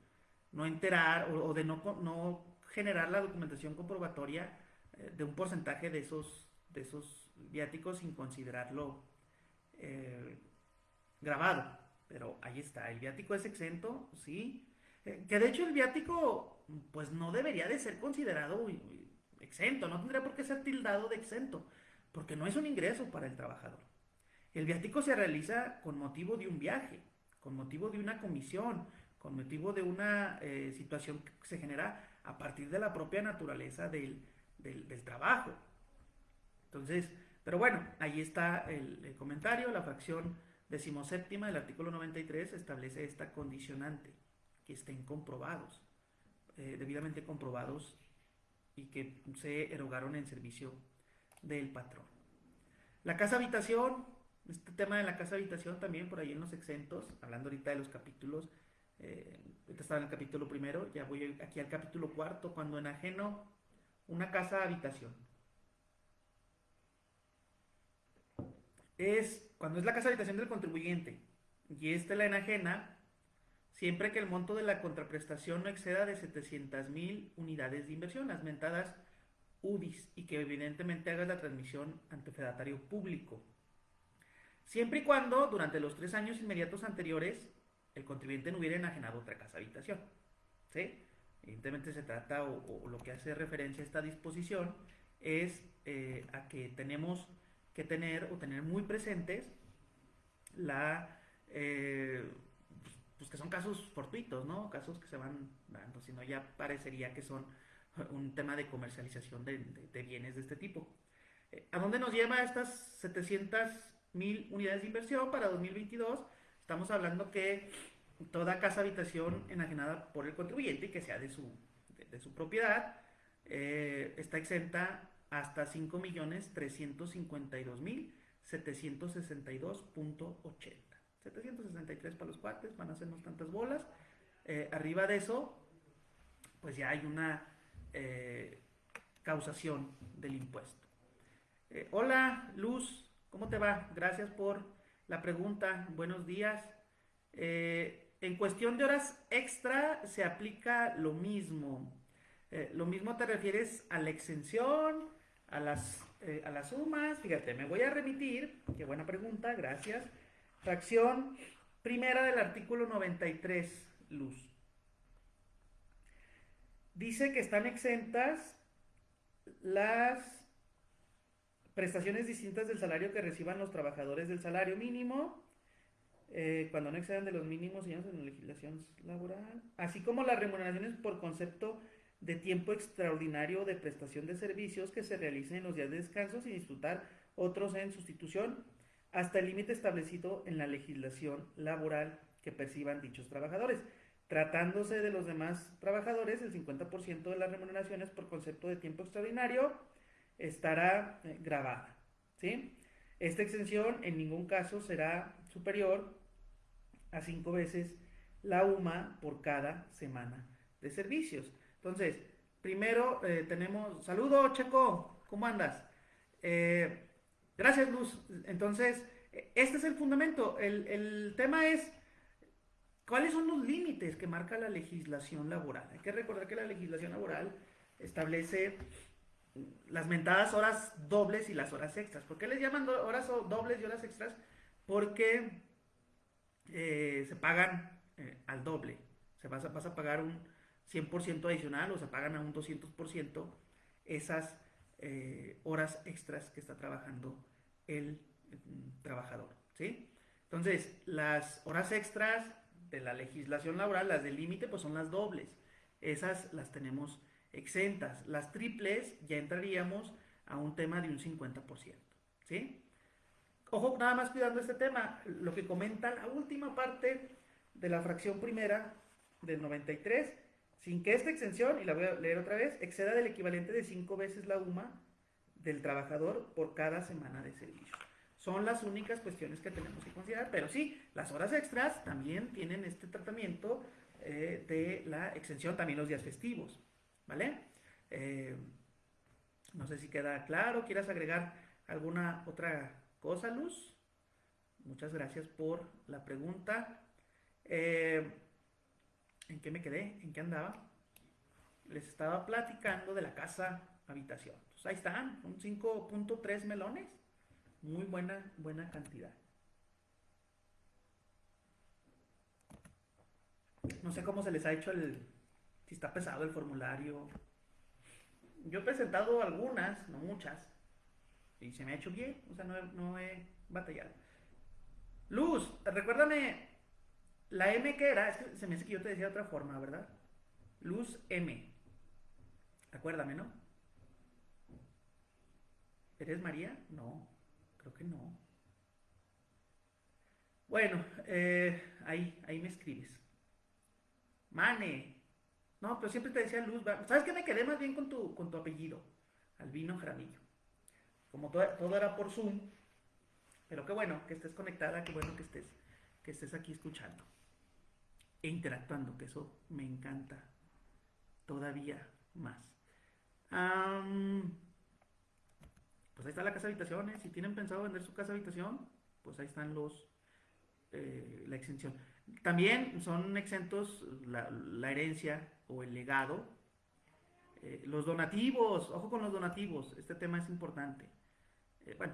no enterar o, de no, no, generar la documentación comprobatoria eh, de un porcentaje de esos, de esos viáticos sin considerarlo eh, grabado. Pero ahí está, el viático es exento, sí. que de hecho el viático pues no debería de ser considerado exento, no tendría por qué ser tildado de exento, porque no es un ingreso para el trabajador. El viático se realiza con motivo de un viaje, con motivo de una comisión, con motivo de una eh, situación que se genera a partir de la propia naturaleza del, trabajo. Entonces, pero bueno, ahí está el, el comentario, la fracción decimoséptima del artículo 93 establece esta condicionante, que estén comprobados. Eh, debidamente comprobados y que se erogaron en servicio del patrón. La casa habitación, este tema de la casa habitación también por ahí en los exentos, hablando ahorita de los capítulos, eh, estaba en el capítulo primero, ya voy aquí al capítulo cuarto, cuando enajeno una casa habitación. Es cuando es la casa habitación del contribuyente y esta la enajena, siempre que el monto de la contraprestación no exceda de 700.000 unidades de inversión, las mentadas UDIs, y que evidentemente haga la transmisión ante fedatario público. Siempre y cuando, durante los tres años inmediatos anteriores, el contribuyente no hubiera enajenado otra casa habitación. ¿sí? Evidentemente se trata, o, lo que hace referencia a esta disposición, es eh, a que tenemos que tener o tener muy presentes la... Eh, pues que son casos fortuitos, ¿no? Casos que se van dando, sino ya parecería que son un tema de comercialización de, bienes de este tipo. Eh, ¿A dónde nos lleva estas 700 mil unidades de inversión para 2022? Estamos hablando que toda casa habitación enajenada por el contribuyente y que sea de su, de, su propiedad eh, está exenta hasta 5.352.762.80. 763 para los cuates, van a hacernos tantas bolas. Eh, arriba de eso, pues ya hay una eh, causación del impuesto. Hola, Luz, ¿cómo te va? Gracias por la pregunta. Buenos días. En cuestión de horas extra se aplica lo mismo. lo mismo te refieres a la exención, a las, a las sumas. Fíjate, me voy a remitir. Qué buena pregunta, gracias Fracción primera del artículo 93, luz. Dice que están exentas las prestaciones distintas del salario que reciban los trabajadores del salario mínimo, eh, cuando no excedan de los mínimos en la legislación laboral, así como las remuneraciones por concepto de tiempo extraordinario de prestación de servicios que se realicen en los días de descanso sin disfrutar otros en sustitución hasta el límite establecido en la legislación laboral que perciban dichos trabajadores. Tratándose de los demás trabajadores, el 50% de las remuneraciones por concepto de tiempo extraordinario estará eh, grabada. ¿sí? Esta exención en ningún caso será superior a cinco veces la UMA por cada semana de servicios. Entonces, primero eh, tenemos, saludo Checo, ¿cómo andas? Eh, gracias Luz. Entonces, este es el fundamento. El, el tema es, ¿cuáles son los límites que marca la legislación laboral? Hay que recordar que la legislación laboral establece las mentadas horas dobles y las horas extras. ¿Por qué les llaman horas dobles y horas extras? Porque eh, se pagan eh, al doble. Se vas a, vas a pagar un 100% adicional o se pagan a un 200% esas eh, horas extras que está trabajando el, mm, trabajador. ¿sí? Entonces, las horas extras de la legislación laboral, las del límite, pues son las dobles. Esas las tenemos exentas. Las triples ya entraríamos a un tema de un 50%. ¿sí? Ojo, nada más cuidando este tema, lo que comenta la última parte de la fracción primera del 93, sin que esta exención, y la voy a leer otra vez, exceda del equivalente de cinco veces la UMA del trabajador por cada semana de servicio. Son las únicas cuestiones que tenemos que considerar, pero sí, las horas extras también tienen este tratamiento eh, de la exención, también los días festivos, ¿vale? Eh, no sé si queda claro, ¿quieras agregar alguna otra cosa, Luz. Muchas gracias por la pregunta. Eh, ¿En qué me quedé? ¿En qué andaba? Les estaba platicando de la casa habitación. Ahí están, un 5.3 melones. Muy buena, buena cantidad. No sé cómo se les ha hecho el, si está pesado el formulario. Yo he presentado algunas, no muchas, y se me ha hecho bien, o sea, no he, batallado. Luz, recuérdame la M que era, es que se me hace que yo te decía de otra forma, ¿verdad? Luz M. Acuérdame, ¿no? ¿Eres María? No, creo que no. Bueno, eh, ahí, ahí me escribes. Mane. No, pero siempre te decía Luz. ¿Sabes qué? Me quedé más bien con tu, con tu apellido. Albino Jaramillo. Como todo, era por Zoom. Pero qué bueno que estés conectada, qué bueno que estés, que estés aquí escuchando e interactuando, que eso me encanta todavía más. pues ahí está la casa habitaciones. Si tienen pensado vender su casa habitación, pues ahí están los eh, la exención. También son exentos la, herencia o el legado. Eh, los donativos, ojo con los donativos, este tema es importante. Eh, bueno,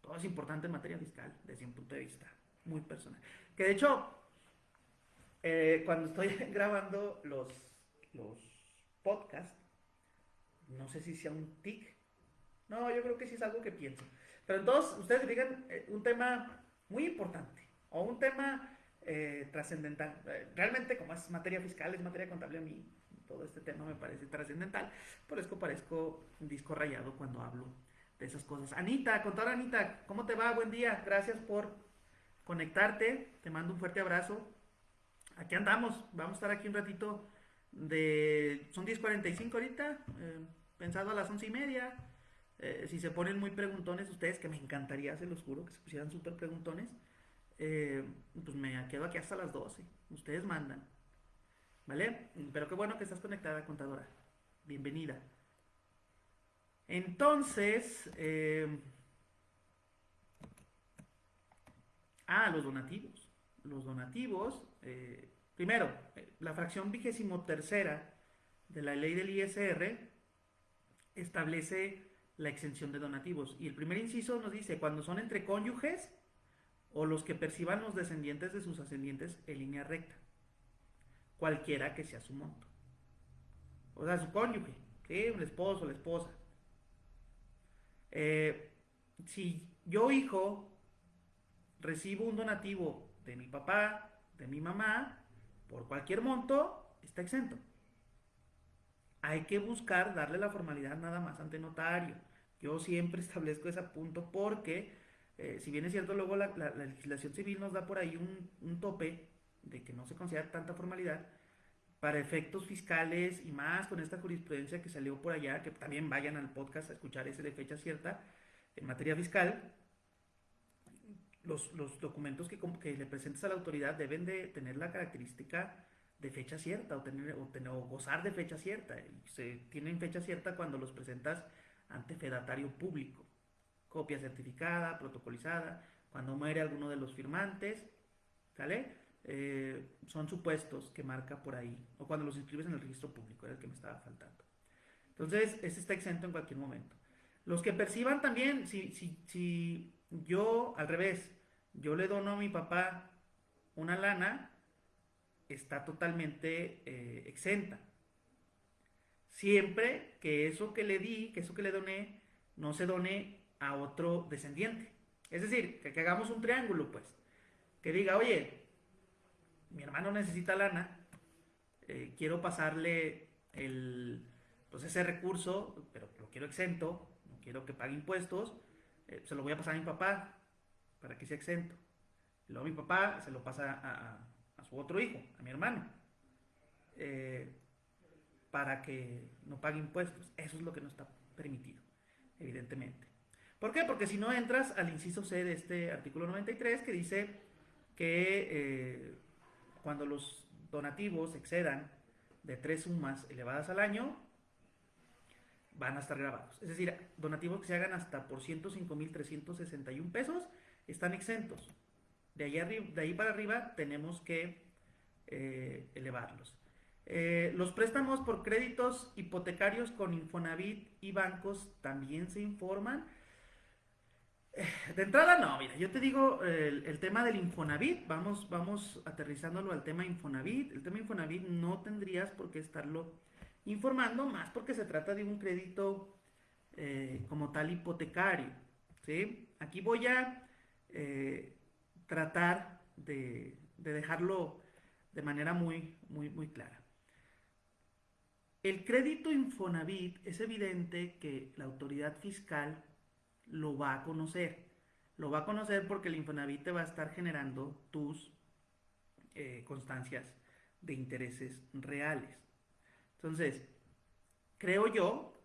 todo es importante en materia fiscal desde un punto de vista muy personal. Que de hecho, eh, cuando estoy grabando los, los podcasts, no sé si sea un tic. No, yo creo que sí es algo que pienso. Pero entonces, ustedes digan eh, un tema muy importante o un tema trascendental. realmente, como es materia fiscal, es materia contable a mí, todo este tema me parece trascendental. Por eso parezco un disco rayado cuando hablo esas cosas. Anita, contar Anita, ¿cómo te va? Buen día, gracias por conectarte, te mando un fuerte abrazo. Aquí andamos, vamos a estar aquí un ratito de... Son 10.45 ahorita, eh, pensado a las once y media. Eh, si se ponen muy preguntones ustedes, que me encantaría, se los juro, que se pusieran súper preguntones, eh, pues me quedo aquí hasta las 12. Ustedes mandan. ¿Vale? Pero qué bueno que estás conectada, contadora. Bienvenida. Entonces, eh, ah, los donativos. Los donativos, eh, primero, la fracción vigésimo tercera de la ley del ISR establece la exención de donativos. Y el primer inciso nos dice, cuando son entre cónyuges o los que perciban los descendientes de sus ascendientes en línea recta, cualquiera que sea su monto. O sea, su cónyuge, ¿sí? el esposo, la esposa. Eh, si yo, hijo, recibo un donativo de mi papá, de mi mamá, por cualquier monto, está exento. Hay que buscar darle la formalidad nada más ante notario. Yo siempre establezco ese punto porque, eh, si bien es cierto, luego la, legislación civil nos da por ahí un, un, tope de que no se considera tanta formalidad, para efectos fiscales y más con esta jurisprudencia que salió por allá, que también vayan al podcast a escuchar ese de fecha cierta en materia fiscal, los, documentos que, que, le presentes a la autoridad deben de tener la característica de fecha cierta o, tener, o, tener, o gozar de fecha cierta. Se tienen fecha cierta cuando los presentas ante fedatario público. Copia certificada, protocolizada, cuando muere alguno de los firmantes, ¿sale? Eh, son supuestos que marca por ahí, o cuando los inscribes en el registro público, era el que me estaba faltando. Entonces, ese está exento en cualquier momento. Los que perciban también, si, si, si yo, al revés, yo le dono a mi papá una lana, está totalmente eh, exenta. Siempre que eso que le di, que eso que le doné, no se done a otro descendiente. Es decir, que, hagamos un triángulo, pues. Que diga, oye, mi hermano necesita lana, eh, quiero pasarle el, pues ese recurso, pero lo quiero exento, no quiero que pague impuestos, eh, se lo voy a pasar a mi papá para que sea exento. luego mi papá se lo pasa a, su otro hijo, a mi hermano, eh, para que no pague impuestos. Eso es lo que no está permitido, evidentemente. ¿Por qué? Porque si no entras al inciso C de este artículo 93 que dice que cuando los donativos excedan de tres sumas elevadas al año, van a estar grabados. Es decir, donativos que se hagan hasta por 105.361 pesos están exentos. De ahí, de ahí para arriba tenemos que eh, elevarlos. Eh, los préstamos por créditos hipotecarios con Infonavit y bancos también se informan. Eh, de entrada no, mira, yo te digo el, tema del Infonavit, vamos, vamos aterrizándolo al tema Infonavit. El tema Infonavit no tendrías por qué estarlo informando, más porque se trata de un crédito como tal hipotecario. ¿sí? Aquí voy a tratar de, dejarlo de manera muy, muy, muy clara. El crédito Infonavit es evidente que la autoridad fiscal lo va a conocer. Lo va a conocer porque el Infonavit te va a estar generando tus eh, constancias de intereses reales. Entonces, creo yo,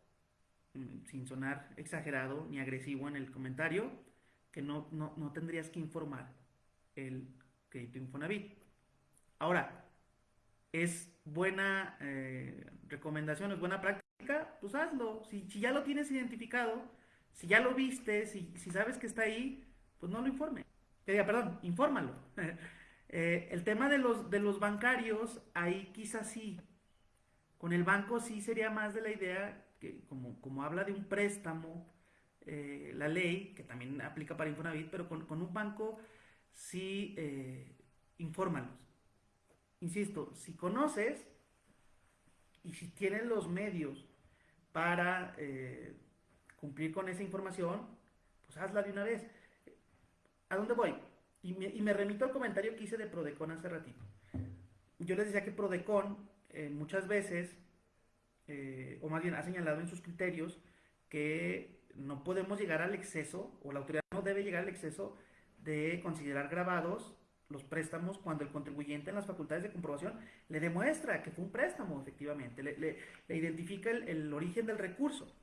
mm, sin sonar exagerado ni agresivo en el comentario, que no, no tendrías que informar el crédito Infonavit. Ahora, ¿es buena eh, recomendación, es buena práctica? Pues hazlo. Si, ya lo tienes identificado, si ya lo viste, si, sabes que está ahí, pues no lo informe. Eh, perdón, infórmalo. Eh, el tema de los, de los bancarios, ahí quizás sí. Con el banco sí sería más de la idea que como, como habla de un préstamo, la ley, que también aplica para Infonavit, pero con, con un banco sí eh, infórmalos. Insisto, si conoces y si tienes los medios para eh, cumplir con esa información, pues hazla de una vez. ¿A dónde voy? Y me, remito al comentario que hice de Prodecon hace ratito. Yo les decía que Prodecon eh, muchas veces, o más bien ha señalado en sus criterios, que no podemos llegar al exceso, o la autoridad no debe llegar al exceso de considerar grabados los préstamos cuando el contribuyente en las facultades de comprobación le demuestra que fue un préstamo, efectivamente, le, identifica el, origen del recurso.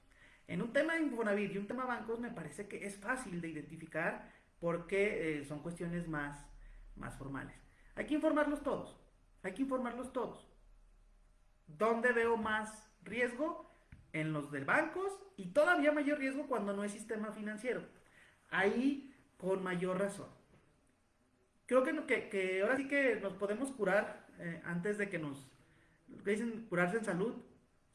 En un tema de Infonavit y un tema bancos me parece que es fácil de identificar porque eh, son cuestiones más, más formales. Hay que informarlos todos, hay que informarlos todos. ¿Dónde veo más riesgo? En los de bancos y todavía mayor riesgo cuando no es sistema financiero. Ahí con mayor razón. Creo que, ahora sí que nos podemos curar eh, antes de que nos dicen curarse en salud.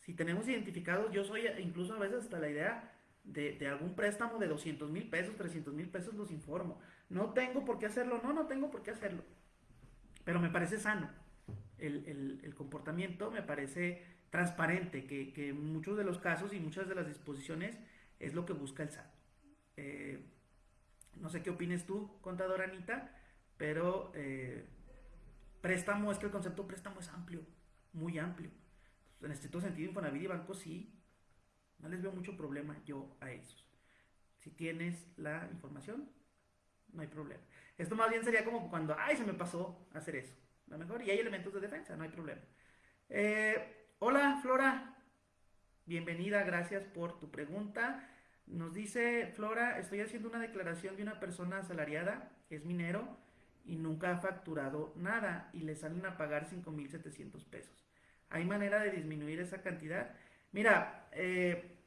Si tenemos identificados, yo soy incluso a veces hasta la idea de, algún préstamo de 200 mil pesos, 300 mil pesos, los informo. No tengo por qué hacerlo, no, no tengo por qué hacerlo. Pero me parece sano el, comportamiento, me parece transparente, que, en muchos de los casos y muchas de las disposiciones es lo que busca el SAT. Eh, no sé qué opines tú, contadora Anita, pero eh, préstamo, es que el concepto préstamo es amplio, muy amplio. En este sentido, Infonavit y bancos sí, no les veo mucho problema yo a esos. Si tienes la información, no hay problema. Esto más bien sería como cuando, ay, se me pasó hacer eso. lo mejor, y hay elementos de defensa, no hay problema. Eh, hola, Flora. Bienvenida, gracias por tu pregunta. Nos dice Flora, estoy haciendo una declaración de una persona asalariada, es minero, y nunca ha facturado nada y le salen a pagar 5.700 pesos. ¿Hay manera de disminuir esa cantidad? Mira, eh,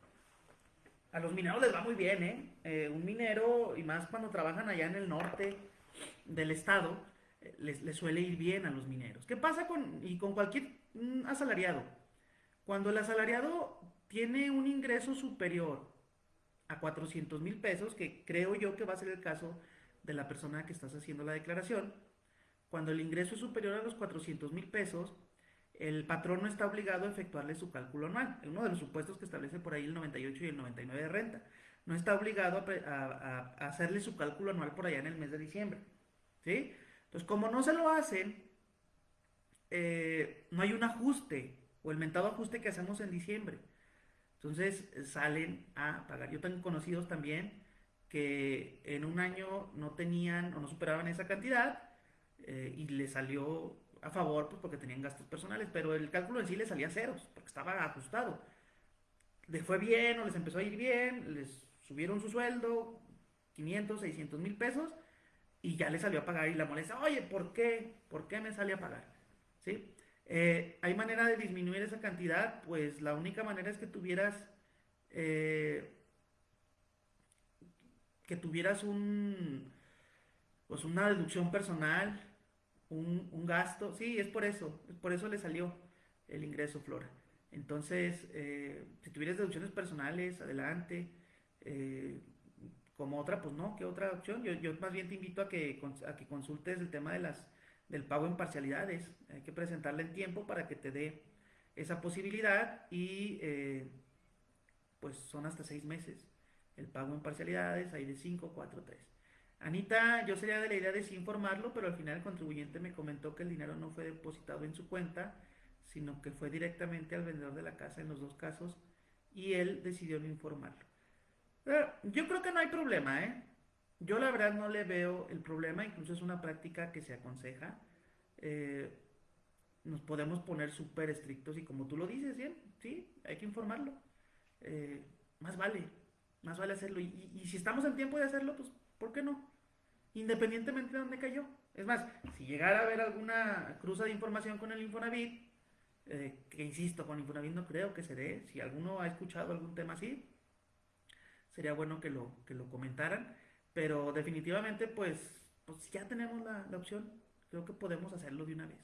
a los mineros les va muy bien, ¿eh? ¿eh? Un minero, y más cuando trabajan allá en el norte del estado, eh, les, suele ir bien a los mineros. ¿Qué pasa con, y con cualquier asalariado? Cuando el asalariado tiene un ingreso superior a 400 mil pesos, que creo yo que va a ser el caso de la persona que estás haciendo la declaración, cuando el ingreso es superior a los 400 mil pesos, el patrón no está obligado a efectuarle su cálculo anual. Uno de los supuestos que establece por ahí el 98 y el 99 de renta. No está obligado a, hacerle su cálculo anual por allá en el mes de diciembre. ¿sí? Entonces, como no se lo hacen, eh, no hay un ajuste o el mentado ajuste que hacemos en diciembre. Entonces salen a pagar. Yo tengo conocidos también que en un año no tenían o no superaban esa cantidad eh, y le salió a favor pues porque tenían gastos personales, pero el cálculo en sí les salía ceros, porque estaba ajustado. Les fue bien o les empezó a ir bien, les subieron su sueldo, 500, 600 mil pesos, y ya les salió a pagar y la molesta, oye, ¿por qué? ¿Por qué me sale a pagar? ¿Sí? Eh, ¿Hay manera de disminuir esa cantidad? Pues la única manera es que tuvieras, eh, que tuvieras un, pues una deducción personal, un, gasto, sí, es por eso, es por eso le salió el ingreso, Flora. Entonces, eh, si tuvieras deducciones personales, adelante. Eh, como otra, pues no, ¿qué otra opción? Yo, yo más bien te invito a que, a que consultes el tema de las, del pago en parcialidades. Hay que presentarla en tiempo para que te dé esa posibilidad y eh, pues son hasta seis meses. El pago en parcialidades, hay de 5, 4, 3. Anita, yo sería de la idea de sí informarlo, pero al final el contribuyente me comentó que el dinero no fue depositado en su cuenta, sino que fue directamente al vendedor de la casa en los dos casos y él decidió no informarlo. yo creo que no hay problema, ¿eh? Yo la verdad no le veo el problema, incluso es una práctica que se aconseja. Eh, nos podemos poner súper estrictos y como tú lo dices, bien, sí, hay que informarlo. Eh, más vale, más vale hacerlo. Y, y si estamos en tiempo de hacerlo, pues ¿Por qué no? Independientemente de dónde cayó. Es más, si llegara a haber alguna cruza de información con el Infonavit, eh, que insisto, con Infonavit no creo que se dé, si alguno ha escuchado algún tema así, sería bueno que lo, que lo comentaran, pero definitivamente pues, pues ya tenemos la, la opción, creo que podemos hacerlo de una vez.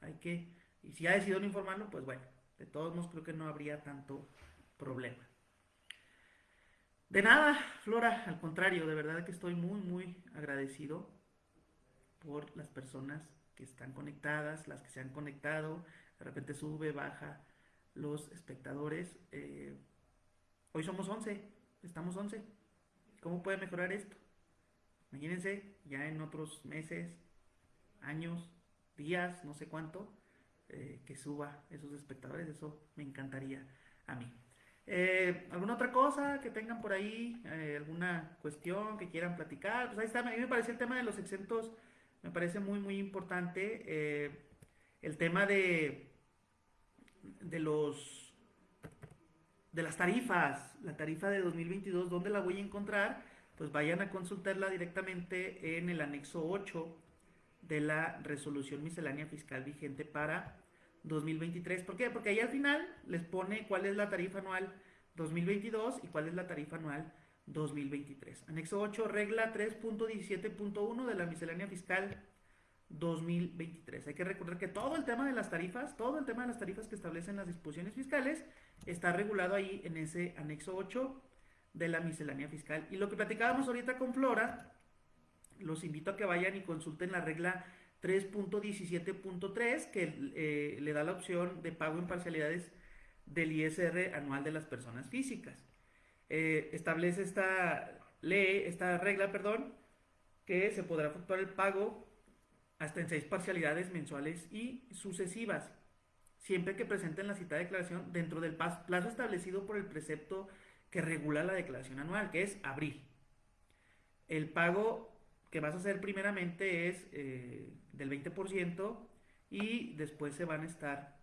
Hay que, y si ha decidido no informarlo, pues bueno, de todos modos creo que no habría tanto problema. De nada, Flora, al contrario, de verdad que estoy muy, muy agradecido por las personas que están conectadas, las que se han conectado, de repente sube, baja los espectadores. Eh, hoy somos 11, estamos 11. ¿Cómo puede mejorar esto? Imagínense, ya en otros meses, años, días, no sé cuánto, eh, que suba esos espectadores, eso me encantaría a mí. Eh, ¿Alguna otra cosa que tengan por ahí? Eh, ¿Alguna cuestión que quieran platicar? Pues ahí está, a mí me parece el tema de los exentos, me parece muy, muy importante. Eh, el tema de, de los de las tarifas, la tarifa de 2022, ¿dónde la voy a encontrar? Pues vayan a consultarla directamente en el anexo 8 de la resolución miscelánea fiscal vigente para 2023. ¿Por qué? Porque ahí al final les pone cuál es la tarifa anual 2022 y cuál es la tarifa anual 2023. Anexo 8, regla 3.17.1 de la miscelánea fiscal 2023. Hay que recordar que todo el tema de las tarifas, todo el tema de las tarifas que establecen las disposiciones fiscales está regulado ahí en ese anexo 8 de la miscelánea fiscal. Y lo que platicábamos ahorita con Flora, los invito a que vayan y consulten la regla 3.17.3 que eh, le da la opción de pago en parcialidades del ISR anual de las personas físicas. Eh, establece esta ley, esta regla, perdón, que se podrá efectuar el pago hasta en seis parcialidades mensuales y sucesivas, siempre que presenten la citada declaración dentro del plazo establecido por el precepto que regula la declaración anual, que es abril. El pago que vas a hacer primeramente es eh, del 20% y después se van a estar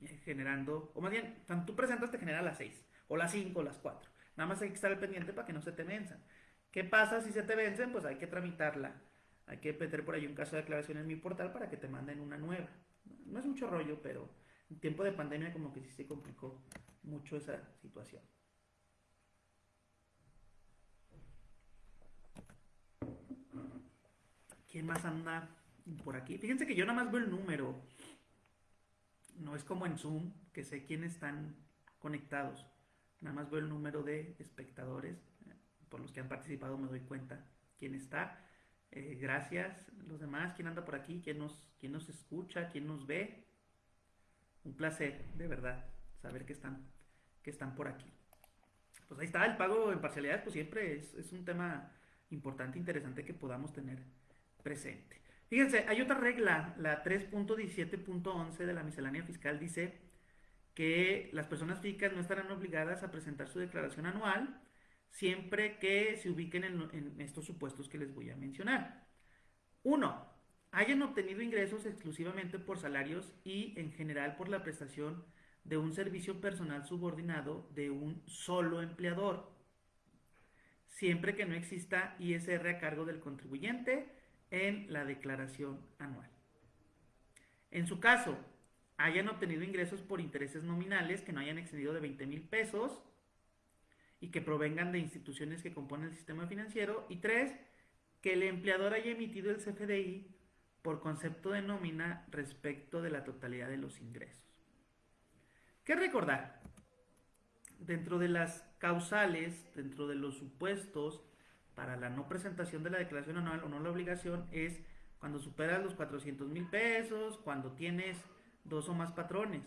eh, generando, o más bien, cuando tú presentas te genera las 6, o las 5, o las 4. Nada más hay que estar pendiente para que no se te venzan. ¿Qué pasa si se te vencen? Pues hay que tramitarla. Hay que meter por ahí un caso de aclaración en mi portal para que te manden una nueva. No es mucho rollo, pero en tiempo de pandemia como que sí se complicó mucho esa situación. ¿Quién más anda por aquí? Fíjense que yo nada más veo el número. No es como en Zoom, que sé quiénes están conectados. Nada más veo el número de espectadores. Por los que han participado me doy cuenta quién está. Eh, gracias. Los demás, quién anda por aquí, quién nos, quién nos escucha, quién nos ve. Un placer, de verdad, saber que están, que están por aquí. Pues ahí está, el pago en parcialidades, pues siempre es, es un tema importante, interesante que podamos tener presente. Fíjense, hay otra regla, la 3.17.11 de la miscelánea fiscal dice que las personas físicas no estarán obligadas a presentar su declaración anual siempre que se ubiquen en, estos supuestos que les voy a mencionar. Uno, hayan obtenido ingresos exclusivamente por salarios y en general por la prestación de un servicio personal subordinado de un solo empleador, siempre que no exista ISR a cargo del contribuyente en la declaración anual. En su caso, hayan obtenido ingresos por intereses nominales que no hayan excedido de 20 mil pesos y que provengan de instituciones que componen el sistema financiero. Y tres, que el empleador haya emitido el CFDI por concepto de nómina respecto de la totalidad de los ingresos. ¿Qué recordar? Dentro de las causales, dentro de los supuestos para la no presentación de la declaración anual o no la obligación es cuando superas los 400 mil pesos, cuando tienes dos o más patrones.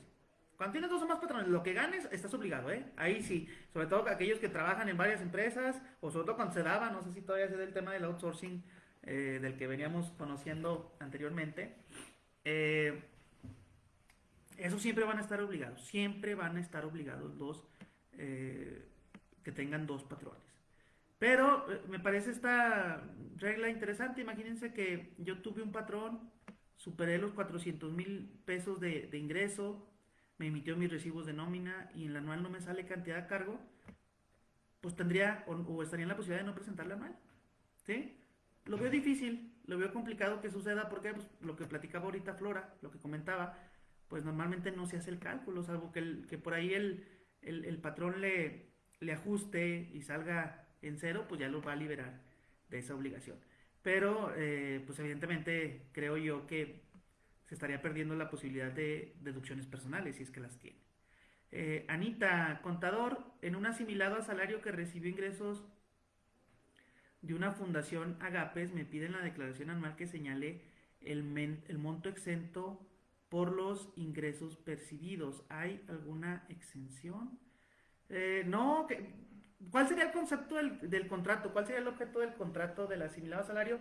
Cuando tienes dos o más patrones, lo que ganes, estás obligado, ¿eh? Ahí sí, sobre todo aquellos que trabajan en varias empresas, o sobre todo cuando se daba, no sé si todavía se da el tema del outsourcing eh, del que veníamos conociendo anteriormente. Eh, eso siempre van a estar obligados, siempre van a estar obligados los eh, que tengan dos patrones. Pero me parece esta regla interesante. Imagínense que yo tuve un patrón, superé los 400 mil pesos de, ingreso, me emitió mis recibos de nómina y en la anual no me sale cantidad de cargo, pues tendría o, estaría en la posibilidad de no presentar la anual. ¿Sí? Lo veo difícil, lo veo complicado que suceda porque pues, lo que platicaba ahorita Flora, lo que comentaba, pues normalmente no se hace el cálculo, salvo que, el, que por ahí el, el, patrón le, le ajuste y salga en cero, pues ya lo va a liberar de esa obligación. Pero, eh, pues evidentemente creo yo que se estaría perdiendo la posibilidad de deducciones personales, si es que las tiene. Eh, Anita, contador, en un asimilado a salario que recibió ingresos de una fundación Agapes, me piden la declaración anual que señale el, monto exento por los ingresos percibidos. ¿Hay alguna exención? Eh, no, ¿cuál sería el concepto del, contrato? ¿Cuál sería el objeto del contrato del asimilado a salario?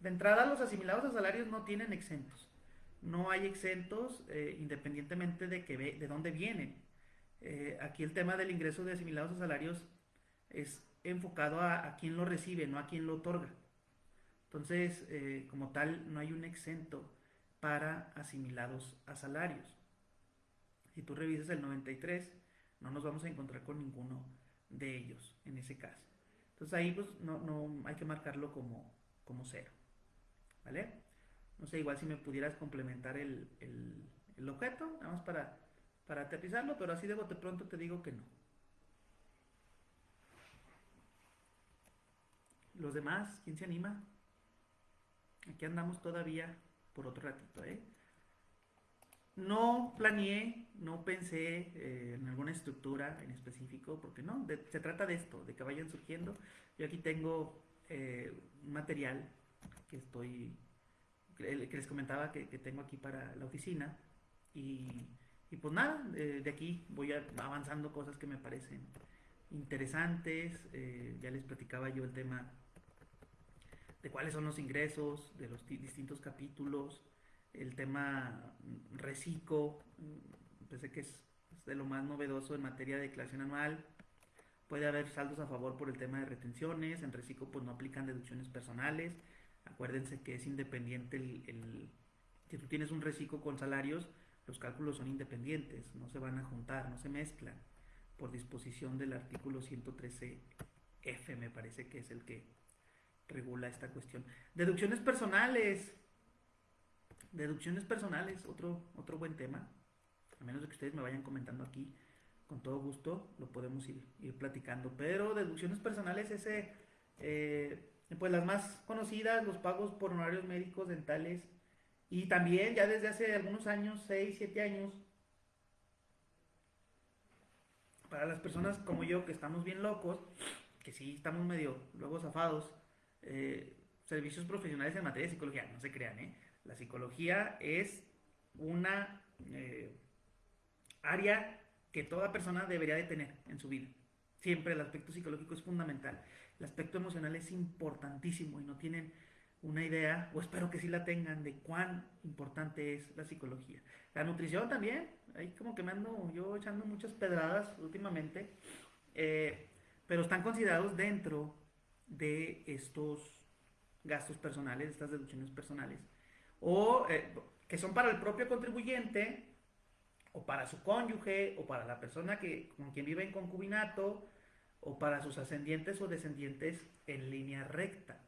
De entrada, los asimilados a salarios no tienen exentos no hay exentos eh, independientemente de, que de dónde vienen. Eh, aquí el tema del ingreso de asimilados a salarios es enfocado a, a quién lo recibe, no a quién lo otorga. Entonces, eh, como tal, no hay un exento para asimilados a salarios. Si tú revisas el 93, no nos vamos a encontrar con ninguno de ellos en ese caso. Entonces ahí pues no, no hay que marcarlo como, como cero. ¿Vale? No sé, igual si me pudieras complementar el, objeto, nada más para, para aterrizarlo, pero así de bote pronto te digo que no. Los demás, ¿quién se anima? Aquí andamos todavía por otro ratito, ¿eh? No planeé, no pensé eh, en alguna estructura en específico, porque no, se trata de esto, de que vayan surgiendo. Yo aquí tengo eh, un material que estoy que les comentaba que, tengo aquí para la oficina. Y, pues nada, de aquí voy avanzando cosas que me parecen interesantes. Eh, ya les platicaba yo el tema de cuáles son los ingresos de los distintos capítulos, el tema reciclo, pensé que es, de lo más novedoso en materia de declaración anual. Puede haber saldos a favor por el tema de retenciones, en reciclo pues no aplican deducciones personales, Acuérdense que es independiente el, si tú tienes un reciclo con salarios, los cálculos son independientes, no se van a juntar, no se mezclan, por disposición del artículo 113F, me parece que es el que regula esta cuestión. Deducciones personales. Deducciones personales, otro, otro buen tema. A menos de que ustedes me vayan comentando aquí, con todo gusto lo podemos ir, platicando. Pero deducciones personales, ese, eh, pues las más conocidas, los pagos por honorarios médicos, dentales, y también ya desde hace algunos años, 6, 7 años, para las personas como yo que estamos bien locos, que sí estamos medio luego zafados, eh, servicios profesionales en materia de psicología, no se crean, ¿eh? La psicología es una eh, área que toda persona debería de tener en su vida. Siempre el aspecto psicológico es fundamental. El aspecto emocional es importantísimo y no tienen una idea, o espero que sí la tengan, de cuán importante es la psicología. La nutrición también, ahí como que me ando yo echando muchas pedradas últimamente, eh, pero están considerados dentro de estos gastos personales, estas deducciones personales, o eh, que son para el propio contribuyente, o para su cónyuge, o para la persona que, con quien vive en concubinato, o para sus ascendientes o descendientes en línea recta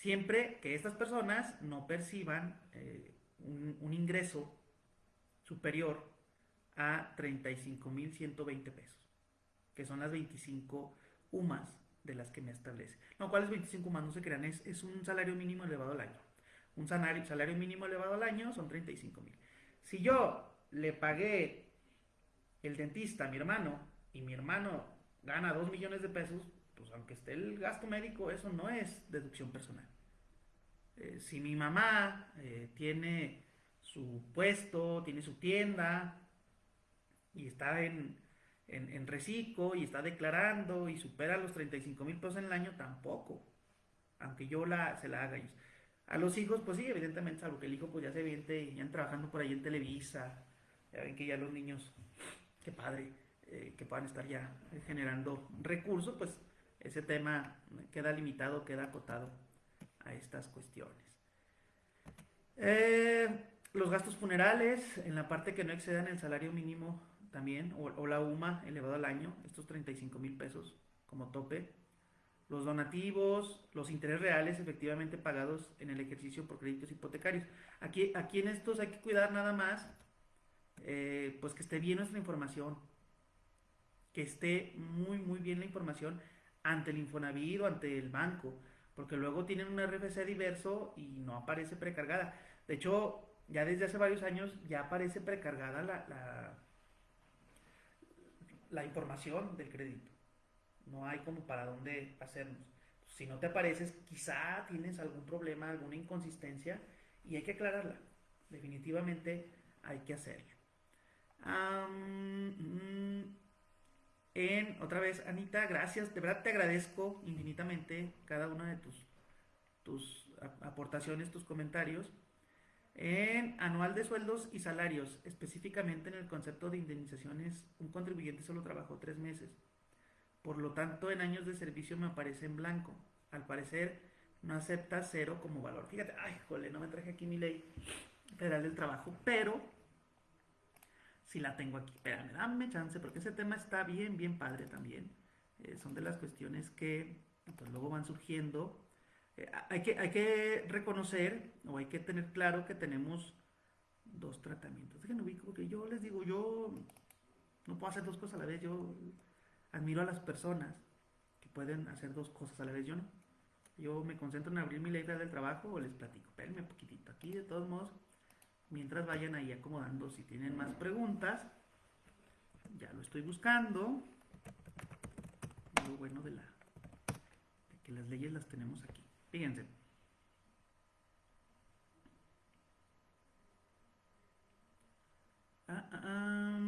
siempre que estas personas no perciban eh, un, ingreso superior a 35.120 pesos, que son las 25 UMAS de las que me establece. No, ¿cuáles 25 UMAS? No se crean, es, es un salario mínimo elevado al año. Un salario, salario mínimo elevado al año son 35 mil. Si yo le pagué el dentista a mi hermano y mi hermano gana 2 millones de pesos, pues aunque esté el gasto médico, eso no es deducción personal. Eh, si mi mamá eh, tiene su puesto, tiene su tienda y está en, en, reciclo y está declarando y supera los 35 mil pesos en el año, tampoco, aunque yo la, se la haga ellos. A los hijos, pues sí, evidentemente, salvo que el hijo pues ya se viente, ya trabajando por ahí en Televisa, ya ven que ya los niños, qué padre, eh, que puedan estar ya generando recursos, pues ese tema queda limitado, queda acotado a estas cuestiones. Eh, los gastos funerales, en la parte que no excedan el salario mínimo también, o, la UMA elevado al año, estos 35 mil pesos como tope. Los donativos, los intereses reales efectivamente pagados en el ejercicio por créditos hipotecarios. Aquí, aquí en estos hay que cuidar nada más, eh, pues que esté bien nuestra información, que esté muy, muy bien la información ante el Infonavit o ante el banco porque luego tienen un RFC diverso y no aparece precargada. De hecho, ya desde hace varios años ya aparece precargada la, la, información del crédito. No hay como para dónde hacernos. Si no te apareces, quizá tienes algún problema, alguna inconsistencia y hay que aclararla. Definitivamente hay que hacerlo. Mm, en, otra vez, Anita, gracias, de verdad te agradezco infinitamente cada una de tus, tus aportaciones, tus comentarios. En anual de sueldos y salarios, específicamente en el concepto de indemnizaciones, un contribuyente solo trabajó tres meses. Por lo tanto, en años de servicio me aparece en blanco. Al parecer, no acepta cero como valor. Fíjate, ay, jole, no me traje aquí mi ley federal del trabajo, pero si la tengo aquí. Espérame, dame chance, porque ese tema está bien, bien padre también. Eh, son de las cuestiones que pues, luego van surgiendo. Eh, hay, que, hay que reconocer o hay que tener claro que tenemos dos tratamientos. Déjenme ubico, porque yo les digo, yo no puedo hacer dos cosas a la vez. Yo admiro a las personas que pueden hacer dos cosas a la vez. Yo no. Yo me concentro en abrir mi ley del trabajo o les platico. Espérenme un poquitito. Aquí, de todos modos, mientras vayan ahí acomodando si tienen más preguntas. Ya lo estoy buscando. Lo bueno de, la, de que las leyes las tenemos aquí. Fíjense. Ah, ah, ah,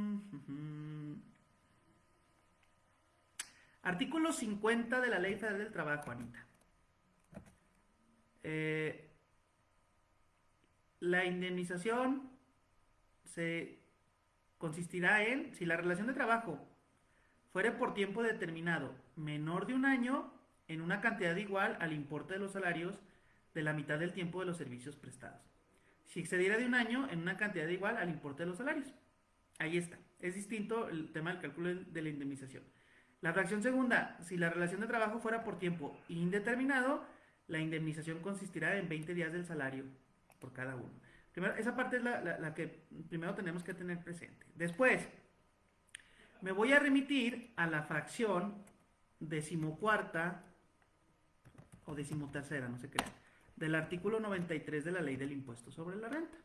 Artículo 50 de la Ley Federal del Trabajo, Anita. Eh, la indemnización se consistirá en, si la relación de trabajo fuere por tiempo determinado menor de un año, en una cantidad igual al importe de los salarios de la mitad del tiempo de los servicios prestados. si excediera de un año en una cantidad igual al importe de los salarios. Ahí está. Es distinto el tema del cálculo de la indemnización. La fracción segunda, si la relación de trabajo fuera por tiempo indeterminado, la indemnización consistirá en 20 días del salario por cada uno. Primero, esa parte es la, que primero tenemos que tener presente. Después, me voy a remitir a la fracción decimocuarta o decimotercera, no sé qué, del artículo 93 de la ley del impuesto sobre la renta.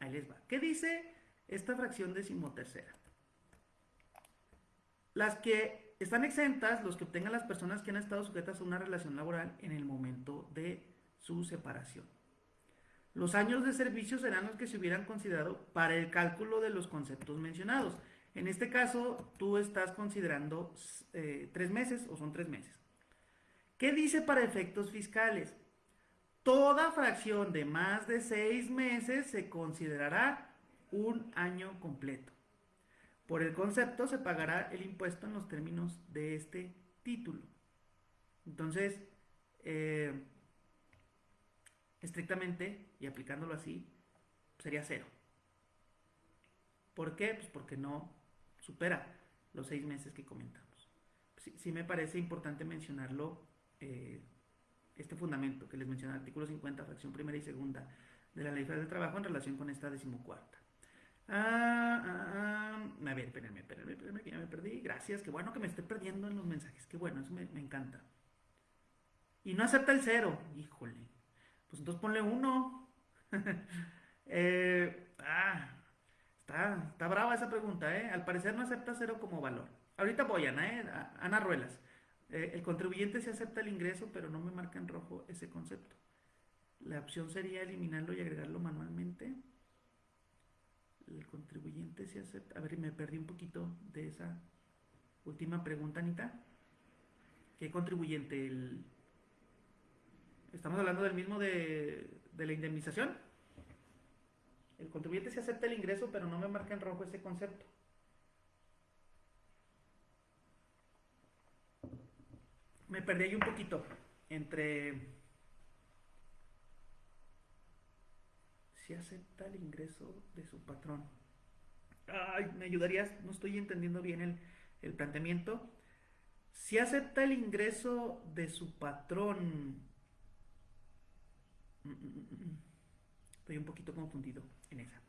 Ahí les va. ¿Qué dice esta fracción decimotercera? Las que están exentas, los que obtengan las personas que han estado sujetas a una relación laboral en el momento de su separación. Los años de servicio serán los que se hubieran considerado para el cálculo de los conceptos mencionados. En este caso, tú estás considerando eh, tres meses o son tres meses. ¿Qué dice para efectos fiscales? Toda fracción de más de seis meses se considerará un año completo. Por el concepto se pagará el impuesto en los términos de este título. Entonces, eh, estrictamente y aplicándolo así, sería cero. ¿Por qué? Pues porque no supera los seis meses que comentamos. Sí, me parece importante mencionarlo, eh, este fundamento que les mencioné, artículo 50, fracción primera y segunda de la Ley Federal del Trabajo en relación con esta decimocuarta. Ah, ah, ah, a ver, espérenme, espérenme, espérenme, que ya me perdí. Gracias, qué bueno que me esté perdiendo en los mensajes, qué bueno, eso me, me encanta. Y no acepta el cero, híjole. Pues entonces ponle uno. eh, ah, está, está brava esa pregunta, ¿eh? Al parecer no acepta cero como valor. Ahorita voy, Ana, ¿eh? Ana Ruelas. Eh, el contribuyente sí acepta el ingreso, pero no me marca en rojo ese concepto. La opción sería eliminarlo y agregarlo manualmente. El contribuyente sí acepta. A ver, me perdí un poquito de esa última pregunta, Anita. ¿Qué contribuyente? El, Estamos hablando del mismo de, la indemnización. El contribuyente se acepta el ingreso, pero no me marca en rojo ese concepto. Me perdí ahí un poquito entre si acepta el ingreso de su patrón. Ay, me ayudarías, no estoy entendiendo bien el, el planteamiento. Si acepta el ingreso de su patrón, Estoy un poquito confundido en esa.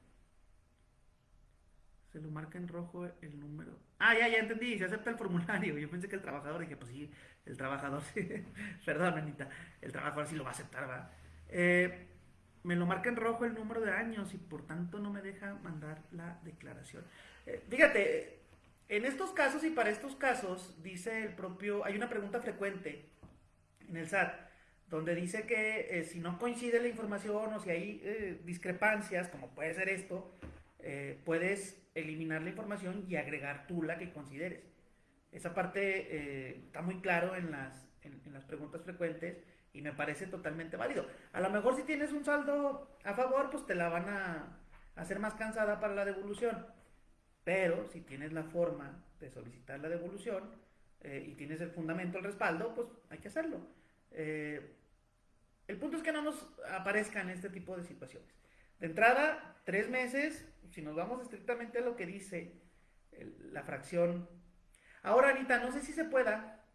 Se lo marca en rojo el número. Ah, ya, ya entendí. Se acepta el formulario. Yo pensé que el trabajador. Dije, pues sí, el trabajador sí. Perdón, Anita. El trabajador sí lo va a aceptar, va. Eh, me lo marca en rojo el número de años y por tanto no me deja mandar la declaración. Eh, fíjate, en estos casos y para estos casos, dice el propio. Hay una pregunta frecuente en el SAT donde dice que eh, si no coincide la información o si hay eh, discrepancias, como puede ser esto, eh, puedes eliminar la información y agregar tú la que consideres. Esa parte está muy claro en las, en, las preguntas frecuentes y me parece totalmente válido. A lo mejor si tienes un saldo a favor, pues te la van a hacer más cansada para la devolución. Pero si tienes la forma de solicitar la devolución y tienes el fundamento, el respaldo, pues hay que hacerlo. Eh, el punto es que no nos aparezcan este tipo de situaciones. De entrada, tres meses, si nos vamos estrictamente a lo que dice la fracción. Ahora, Anita, no sé si se pueda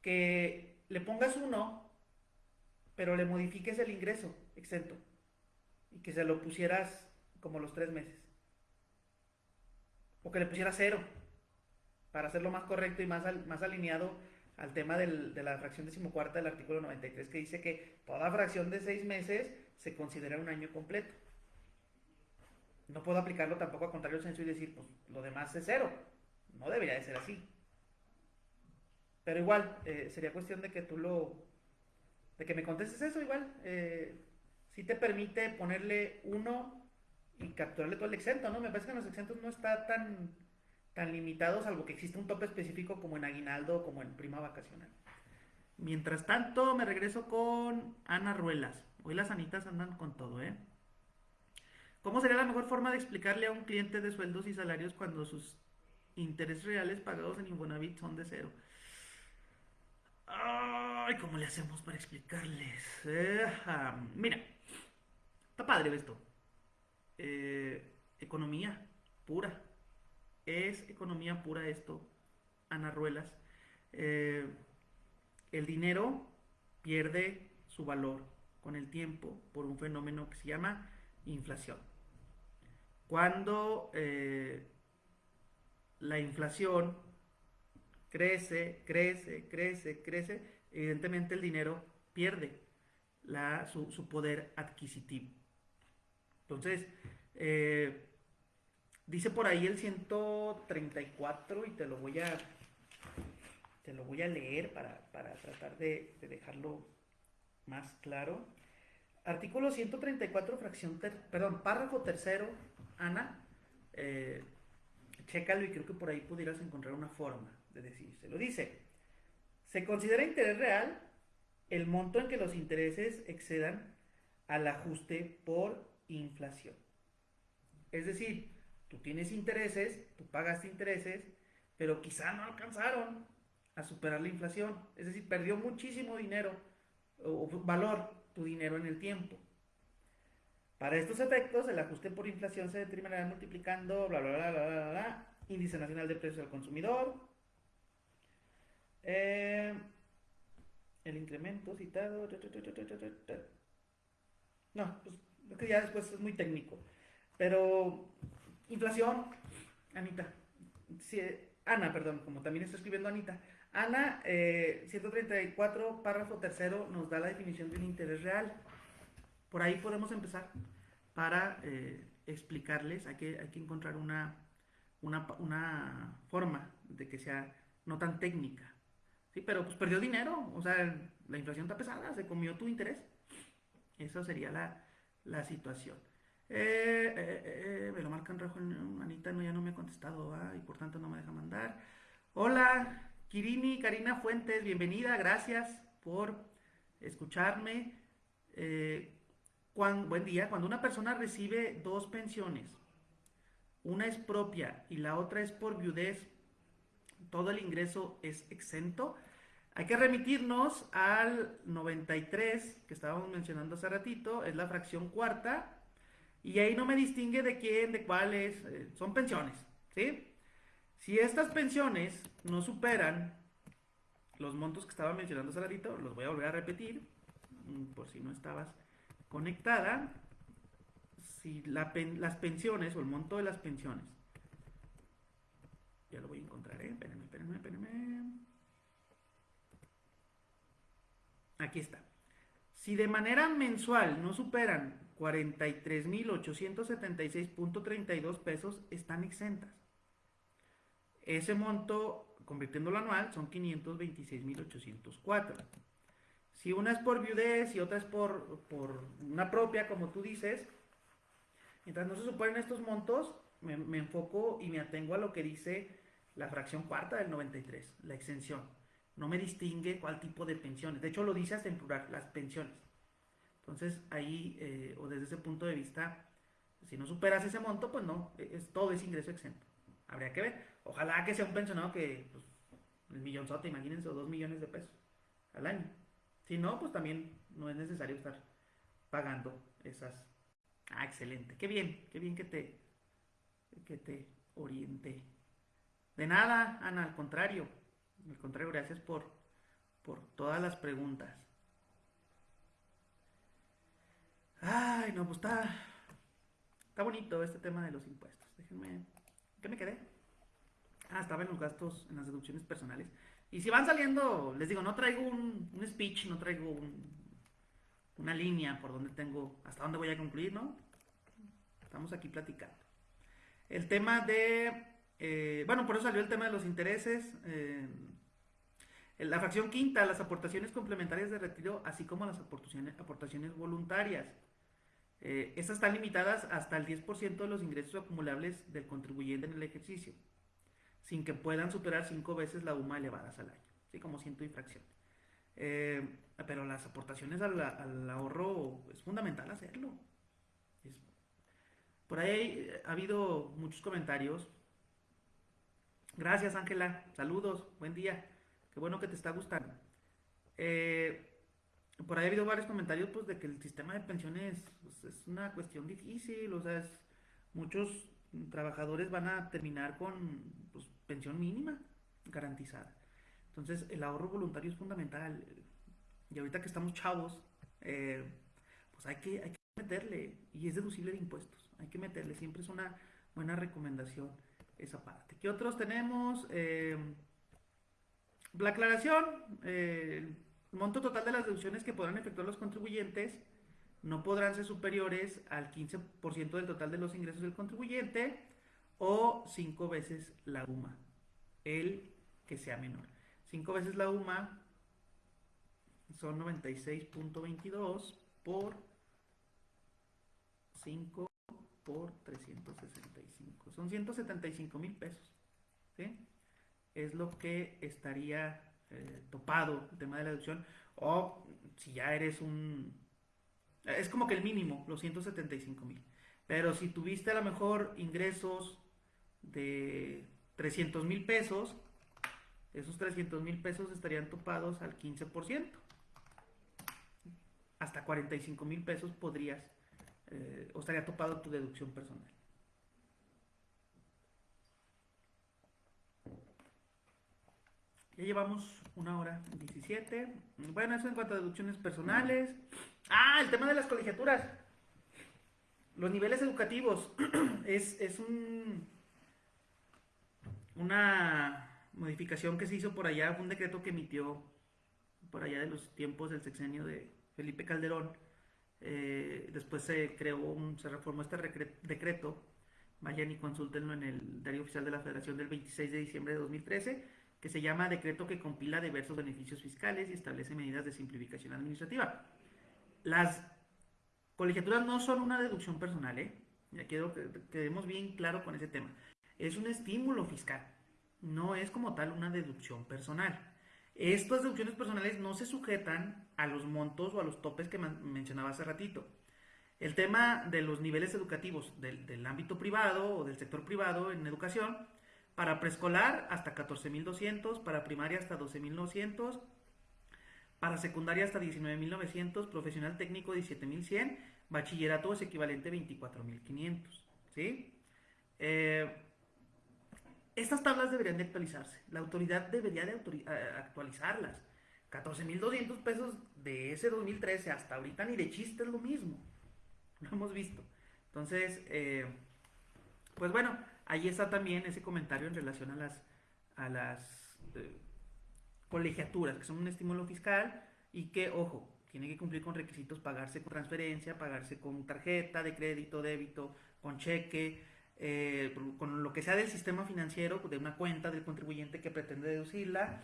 que le pongas uno, pero le modifiques el ingreso exento y que se lo pusieras como los tres meses. O que le pusieras cero para hacerlo más correcto y más, alineado al tema de la fracción decimocuarta del artículo 93 que dice que toda fracción de seis meses se considera un año completo. No puedo aplicarlo tampoco a contrario censo y decir, pues lo demás es cero. No debería de ser así. Pero igual, eh, sería cuestión de que tú lo... de que me contestes eso igual. Eh, si te permite ponerle uno y capturarle todo el exento, ¿no? Me parece que en los exentos no está tan tan limitados, salvo que existe un tope específico como en aguinaldo o como en prima vacacional. Mientras tanto, me regreso con Ana Ruelas. Hoy las anitas andan con todo, ¿eh? ¿Cómo sería la mejor forma de explicarle a un cliente de sueldos y salarios cuando sus intereses reales pagados en Infonavit son de cero? ¡Ah! Ay, ¿cómo le hacemos para explicarles? Eh, mira, está padre esto. Eh, economía pura. Es economía pura esto, Ana Ruelas. Eh, el dinero pierde su valor con el tiempo por un fenómeno que se llama inflación. Cuando la inflación crece, crece, crece, crece, evidentemente el dinero pierde su, poder adquisitivo. Entonces, eh, dice por ahí el 134 y te lo voy a, te lo voy a leer para, tratar de, dejarlo más claro. Artículo 134, fracción, perdón, párrafo tercero, Ana, eh, chécalo y creo que por ahí pudieras encontrar una forma de decírselo. Dice, se considera interés real el monto en que los intereses excedan al ajuste por inflación. Es decir, tú tienes intereses, tú pagaste intereses, pero quizá no alcanzaron a superar la inflación. Es decir, perdió muchísimo dinero o valor tu dinero en el tiempo. Para estos efectos, el ajuste por inflación se determinará multiplicando bla bla bla bla bla, bla índice nacional de precios al consumidor eh, el incremento citado. No, pues lo que ya después es muy técnico. Pero inflación, Anita. Ana, perdón, como también está escribiendo Anita. Ana, 134, eh, párrafo tercero, nos da la definición de un interés real. Por ahí podemos empezar para eh, explicarles. Hay que, hay que encontrar una, una, una forma de que sea no tan técnica. Sí, pero pues perdió dinero, o sea, la inflación está pesada, se comió tu interés. Esa sería la, situación. Eh, eh, eh, me lo marcan rojo, Anita no, ya no me ha contestado, y por tanto no me deja mandar. Hola, Kirini, Karina Fuentes, bienvenida, gracias por escucharme. buen día, cuando una persona recibe dos pensiones, una es propia y la otra es por viudez, todo el ingreso es exento. Hay que remitirnos al 93 que estábamos mencionando hace ratito, es la fracción cuarta, y ahí no me distingue de quién, de cuáles, eh, son pensiones, ¿sí? Si estas pensiones no superan los montos que estaba mencionando hace ratito, los voy a volver a repetir, mm, por si no estabas conectada, si las pensiones o el monto de las pensiones ya lo voy a encontrar, ¿eh? Espérenme, espérenme, espérenme. Aquí está. Si de manera mensual no superan 43.876.32 pesos, están exentas. Ese monto, convirtiéndolo anual, son 526.804. Si una es por viudez y otra es por, por, una propia, como tú dices, mientras no se superen estos montos, me, me enfoco y me atengo a lo que dice la fracción cuarta del 93, la exención. No me distingue cuál tipo de pensiones. De hecho, lo dice hasta en plural, las pensiones. Entonces, ahí, eh, o desde ese punto de vista, si no superas ese monto, pues no, e, es, todo es ingreso exento. Habría que ver. Ojalá que sea un pensionado que, pues, el millonzote, imagínense, o dos millones de pesos al año. Si no, pues también no es necesario estar pagando esas. Ah, excelente. Qué bien, qué bien que te, que te oriente. De nada, Ana, al contrario. Al contrario, gracias por, por todas las preguntas. Ay, no, pues está, está bonito este tema de los impuestos. Déjenme. ¿Qué me quedé? Ah, estaba en los gastos, en las deducciones personales. Y si van saliendo, les digo, no traigo un, speech, no traigo una línea por donde tengo, hasta dónde voy a concluir, ¿no? Estamos aquí platicando. El tema de eh, bueno, por eso salió el tema de los intereses. Eh, la fracción quinta, las aportaciones complementarias de retiro, así como las aportaciones, voluntarias. Eh, estas están limitadas hasta el 10% de los ingresos acumulables del contribuyente en el ejercicio, sin que puedan superar cinco veces la UMA elevadas al año, así como ciento y fracción. pero las aportaciones al, ahorro es fundamental hacerlo. por ahí ha habido muchos comentarios Gracias, Ángela. Saludos. Buen día. Qué bueno que te está gustando. Eh, por ahí ha habido varios comentarios pues de que el sistema de pensiones pues, es una cuestión difícil, o sea, muchos trabajadores van a terminar con pues, pensión mínima garantizada. Entonces, el ahorro voluntario es fundamental. Y ahorita que estamos chavos, eh, pues hay que, hay que meterle, y es deducible de impuestos, hay que meterle, siempre es una buena recomendación esa parte. ¿Qué otros tenemos? Eh, la aclaración, eh, el monto total de las deducciones que podrán efectuar los contribuyentes no podrán ser superiores al 15% del total de los ingresos del contribuyente o 5 veces la UMA, el que sea menor. 5 veces la UMA son 96.22 por 5 por 365. Son 175 mil pesos. Es lo que estaría eh, topado el tema de la deducción. O si ya eres un... Es como que el mínimo, los 175 mil. Pero si tuviste a lo mejor ingresos de 300 mil pesos, esos 300 mil pesos estarían topados al 15%. Hasta 45 mil pesos podrías, eh, o estaría topado tu deducción personal. Ya llevamos una hora 17. Bueno, eso en cuanto a deducciones personales. Ah, el tema de las colegiaturas. Los niveles educativos. es, es un, una modificación que se hizo por allá, un decreto que emitió por allá de los tiempos del sexenio de Felipe Calderón. Eh, después se creó, se reformó este decreto. Vayan y consúltenlo en el Diario Oficial de la Federación del 26 de diciembre de 2013, que se llama Decreto que compila diversos beneficios fiscales y establece medidas de simplificación administrativa. Las colegiaturas no son una deducción personal, ¿eh? Ya quiero que quedemos bien claro con ese tema. Es un estímulo fiscal no es como tal una deducción personal. Estas deducciones personales no se sujetan a los montos o a los topes que mencionaba hace ratito. El tema de los niveles educativos del, ámbito privado o del sector privado en educación, para preescolar hasta 14.200, para primaria hasta 12.900, para secundaria hasta 19.900, profesional técnico 17.100, bachillerato es equivalente a 24.500. ¿sí? Eh, estas tablas deberían de actualizarse. La autoridad debería de eh, actualizarlas. 14.200 pesos de ese 2013 hasta ahorita ni de chiste es lo mismo. Lo hemos visto. Entonces, eh, pues bueno, ahí está también ese comentario en relación a las, a las eh, colegiaturas, que son un estímulo fiscal y que, ojo, tiene que cumplir con requisitos, pagarse con transferencia, pagarse con tarjeta de crédito, débito, con cheque, eh, con lo que sea del sistema financiero, de una cuenta del contribuyente que pretende deducirla,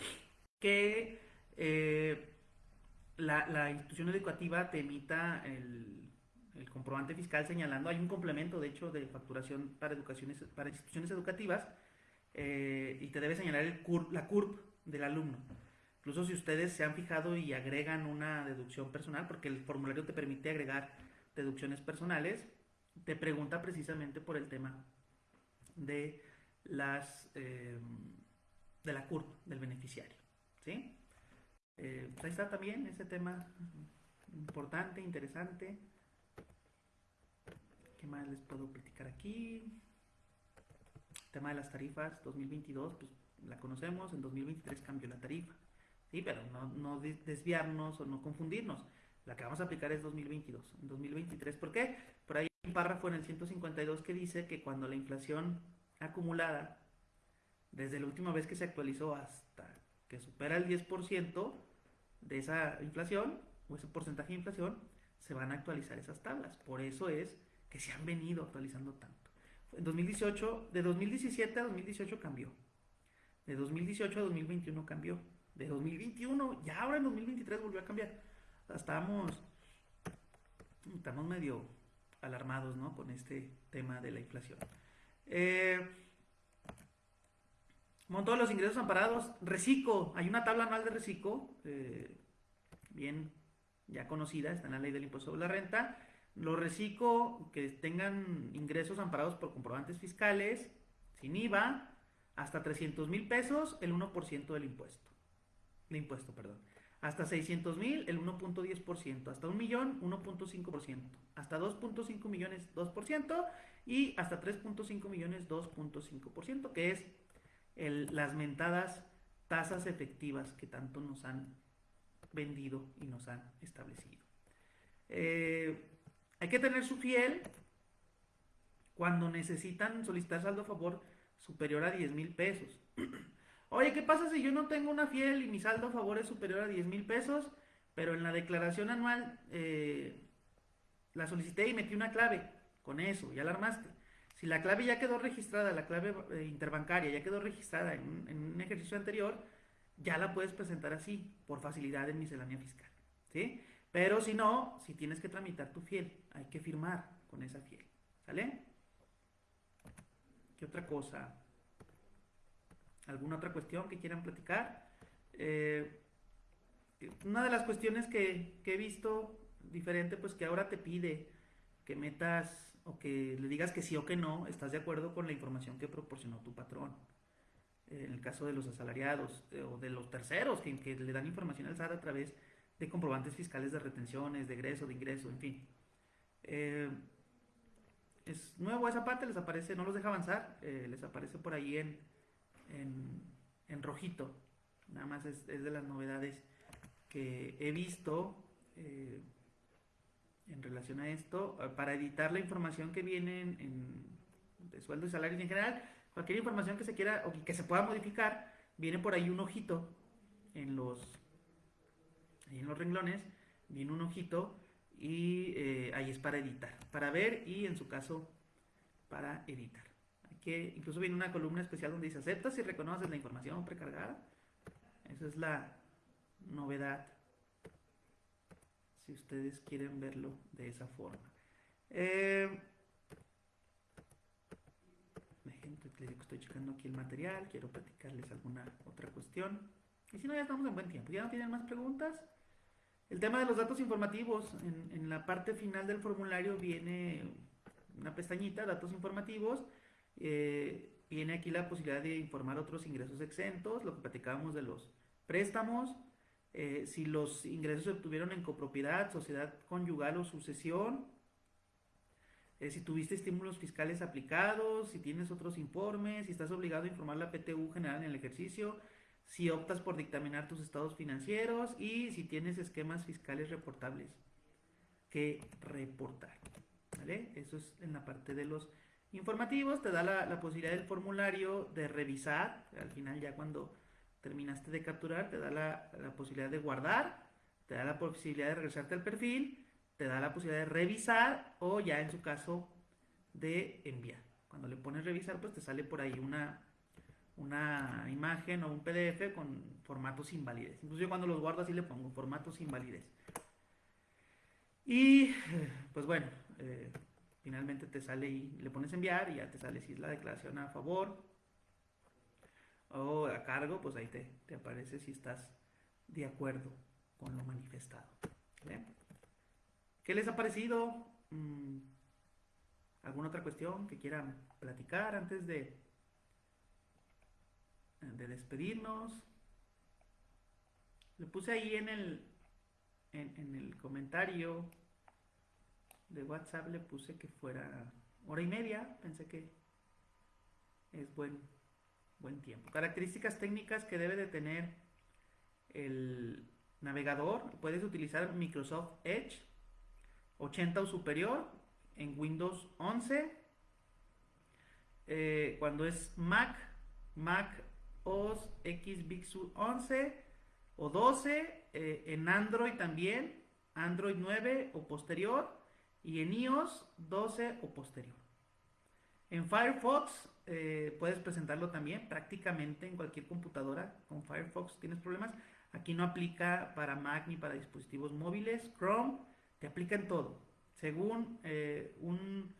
que eh, la, institución educativa te emita el, comprobante fiscal señalando, hay un complemento de hecho de facturación para, educaciones, para instituciones educativas eh, y te debe señalar el la CURP del alumno. Incluso si ustedes se han fijado y agregan una deducción personal, porque el formulario te permite agregar deducciones personales, te pregunta precisamente por el tema de las eh, de la curva del beneficiario. ¿sí? Eh, pues ahí está también ese tema importante, interesante. ¿Qué más les puedo platicar aquí? El tema de las tarifas 2022, pues la conocemos, en 2023 cambió la tarifa. Sí, pero no, no desviarnos o no confundirnos. La que vamos a aplicar es 2022. En 2023, ¿por qué? Por ahí hay un párrafo en el 152 que dice que cuando la inflación acumulada, desde la última vez que se actualizó hasta que supera el 10% de esa inflación, o ese porcentaje de inflación, se van a actualizar esas tablas. Por eso es que se han venido actualizando tanto. En 2018, de 2017 a 2018 cambió. De 2018 a 2021 cambió. De 2021, ya ahora en 2023 volvió a cambiar estamos, estamos medio alarmados ¿no? con este tema de la inflación. Eh, monto de los ingresos amparados, reciclo, hay una tabla anual de reciclo, eh, bien ya conocida, está en la ley del impuesto sobre la renta. Los reciclo que tengan ingresos amparados por comprobantes fiscales, sin IVA, hasta 300 mil pesos, el 1% del impuesto. El impuesto, perdón. Hasta 600 mil, el 1.10%. Hasta un millón, 1.5%. Hasta 2.5 millones, 2%. Y hasta 3.5 millones, 2.5%, que es las mentadas tasas efectivas que tanto nos han vendido y nos han establecido. Eh, hay que tener su fiel cuando necesitan solicitar saldo a favor superior a 10 mil pesos. Oye, ¿qué pasa si yo no tengo una fiel y mi saldo a favor es superior a 10 mil pesos, pero en la declaración anual eh, la solicité y metí una clave? Con eso, ya la armaste. Si la clave ya quedó registrada, la clave eh, interbancaria ya quedó registrada en, un ejercicio anterior, ya la puedes presentar así, por facilidad en miscelánea fiscal. ¿sí? Pero si no, si tienes que tramitar tu fiel, hay que firmar con esa fiel. ¿Sale? ¿Qué otra cosa? ¿Alguna otra cuestión que quieran platicar? Eh, una de las cuestiones que, he visto diferente, pues que ahora te pide que metas o que le digas que sí o que no, estás de acuerdo con la información que proporcionó tu patrón. En el caso de los asalariados eh, o de los terceros que, que, le dan información al SAT a través de comprobantes fiscales de retenciones, de egreso, de ingreso, en fin. Eh, es nuevo esa parte, les aparece, no los deja avanzar, les aparece por ahí en, en, rojito. Nada más es, de las novedades que he visto eh, en relación a esto. Eh, para editar la información que viene en, de sueldos y salarios en general, cualquier información que se quiera o que se pueda modificar, viene por ahí un ojito en los, en los renglones, viene un ojito y eh, ahí es para editar, para ver y en su caso para editar que incluso viene una columna especial donde dice aceptas y reconoces la información precargada. Esa es la novedad, si ustedes quieren verlo de esa forma. Eh, estoy checando aquí el material, quiero platicarles alguna otra cuestión. Y si no, ya estamos en buen tiempo. ¿Ya no tienen más preguntas? El tema de los datos informativos, en, la parte final del formulario viene una pestañita, datos informativos, eh, viene aquí la posibilidad de informar otros ingresos exentos, lo que platicábamos de los préstamos, eh, si los ingresos se obtuvieron en copropiedad, sociedad conyugal o sucesión, eh, si tuviste estímulos fiscales aplicados, si tienes otros informes, si estás obligado a informar la PTU general en el ejercicio, si optas por dictaminar tus estados financieros y si tienes esquemas fiscales reportables que reportar. ¿vale? Eso es en la parte de los informativos, te da la, posibilidad del formulario de revisar, al final ya cuando terminaste de capturar, te da la, posibilidad de guardar, te da la posibilidad de regresarte al perfil, te da la posibilidad de revisar o ya en su caso de enviar. Cuando le pones revisar, pues te sale por ahí una, una imagen o un PDF con formatos invalides. Incluso yo cuando los guardo así le pongo formatos invalides. Y pues bueno, eh, finalmente te sale y le pones enviar y ya te sale si es la declaración a favor o a cargo, pues ahí te, aparece si estás de acuerdo con lo manifestado. ¿Qué les ha parecido? Mm, ¿Alguna otra cuestión que quieran platicar antes de, de despedirnos? Le puse ahí en el, en el comentario de WhatsApp le puse que fuera hora y media, pensé que es buen, buen tiempo. Características técnicas que debe de tener el navegador. Puedes utilizar Microsoft Edge 80 o superior en Windows 11. Eh, cuando es Mac, Mac OS X Big Sur 11 o 12. Eh, en Android también, Android 9 o posterior y en iOS 12 o posterior. En Firefox eh, puedes presentarlo también prácticamente en cualquier computadora. Con Firefox tienes problemas. Aquí no aplica para Mac ni para dispositivos móviles. Chrome te aplica en todo. Según eh, un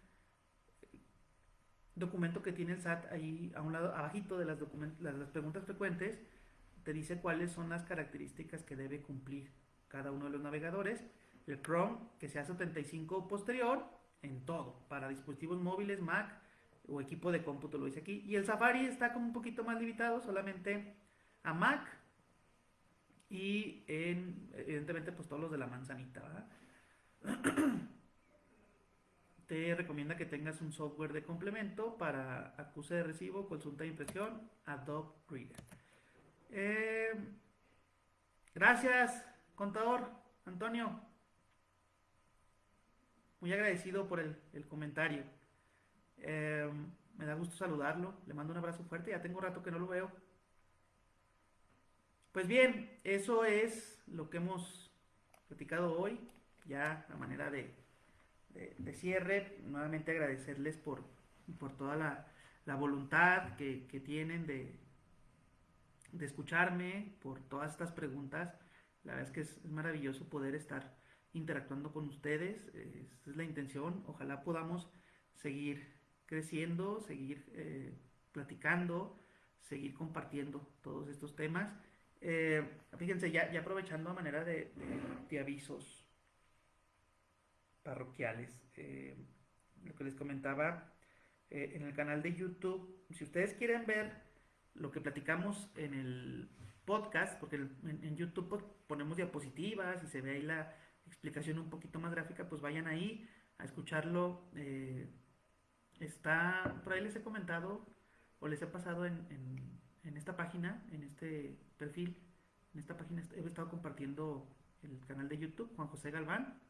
documento que tiene el SAT ahí a un lado, abajito de las, las preguntas frecuentes, te dice cuáles son las características que debe cumplir cada uno de los navegadores el Chrome que sea 75 o posterior en todo, para dispositivos móviles, Mac o equipo de cómputo, lo dice aquí. Y el Safari está como un poquito más limitado, solamente a Mac, y en, evidentemente, pues todos los de la manzanita, ¿verdad? te recomienda que tengas un software de complemento para acuse de recibo, consulta de impresión, Adobe Reader. Eh, gracias, contador Antonio. Muy agradecido por el, comentario. Eh, me da gusto saludarlo. Le mando un abrazo fuerte. Ya tengo rato que no lo veo. Pues bien, eso es lo que hemos platicado hoy. Ya a manera de, de, cierre, nuevamente agradecerles por, por toda la, voluntad que, tienen de, de, escucharme, por todas estas preguntas. La verdad es que es, maravilloso poder estar interactuando con ustedes. Esa es la intención. Ojalá podamos seguir creciendo, seguir eh, platicando, seguir compartiendo todos estos temas. Eh, fíjense, ya, ya, aprovechando a manera de, de avisos, parroquiales. Eh, lo que les comentaba eh, en el canal de YouTube, si ustedes quieren ver lo que platicamos en el podcast, porque en, YouTube pues, ponemos diapositivas y se ve ahí la explicación un poquito más gráfica, pues vayan ahí a escucharlo. Eh, está, por ahí les he comentado o les he pasado en, en esta página, en este perfil, en esta página he estado compartiendo el canal de YouTube, Juan José Galván,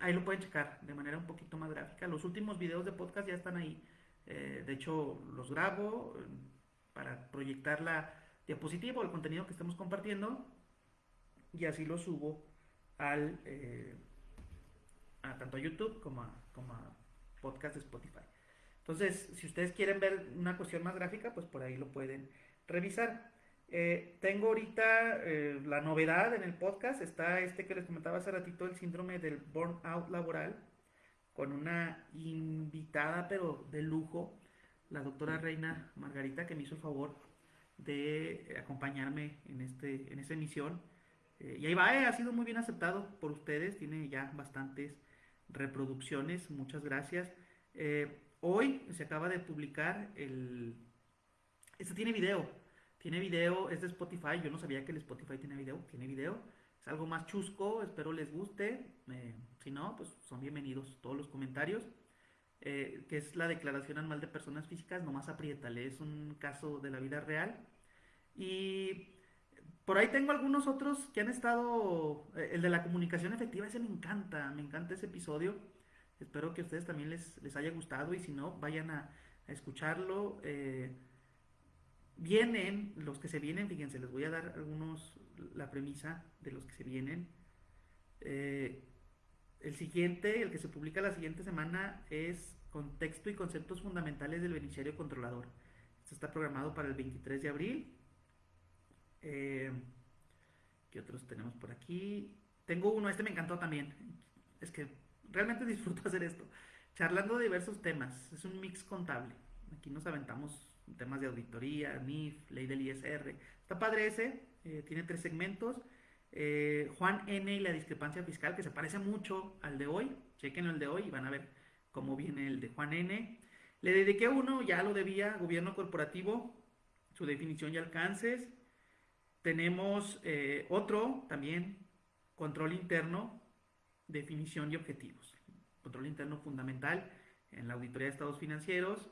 Ahí lo pueden checar de manera un poquito más gráfica. Los últimos videos de podcast ya están ahí. Eh, de hecho, los grabo eh, para proyectar la diapositiva o el contenido que estemos compartiendo y así lo subo al eh, a tanto a YouTube como a, como a podcast de Spotify. Entonces, si ustedes quieren ver una cuestión más gráfica, pues por ahí lo pueden revisar. Eh, tengo ahorita eh, la novedad en el podcast, está este que les comentaba hace ratito, el síndrome del burnout laboral, con una invitada pero de lujo, la doctora Reina Margarita, que me hizo el favor de acompañarme en, este, en esta emisión. Eh, y ahí va, ha sido muy bien aceptado por ustedes, tiene ya bastantes reproducciones, muchas gracias. hoy se acaba de publicar el... Este tiene video, tiene video, es de Spotify. Yo no sabía que el Spotify tiene video. Tiene video. Es algo más chusco. Espero les guste. Si no, pues son bienvenidos todos los comentarios. Eh, que es la declaración anual de personas físicas. Nomás apriétale. Es un caso de la vida real. Y por ahí tengo algunos otros que han estado. Eh, el de la comunicación efectiva, ese me encanta. Me encanta ese episodio. Espero que a ustedes también les, les haya gustado. Y si no, vayan a, a escucharlo. Eh, Vienen, los que se vienen, fíjense, les voy a dar algunos, la premisa de los que se vienen. Eh, el siguiente, el que se publica la siguiente semana, es Contexto y conceptos fundamentales del beneficiario controlador. Esto está programado para el 23 de abril. Eh, ¿Qué otros tenemos por aquí? Tengo uno, este me encantó también. Es que realmente disfruto hacer esto. Charlando de diversos temas. Es un mix contable. Aquí nos aventamos temas de auditoría, NIF, ley del ISR. Está padre ese, eh, tiene tres segmentos. Eh, Juan N y la discrepancia fiscal, que se parece mucho al de hoy. Chequen el de hoy y van a ver cómo viene el de Juan N. Le dediqué uno, ya lo debía, gobierno corporativo, su definición y alcances. Tenemos eh, otro también, control interno, definición y objetivos. Control interno fundamental en la auditoría de estados financieros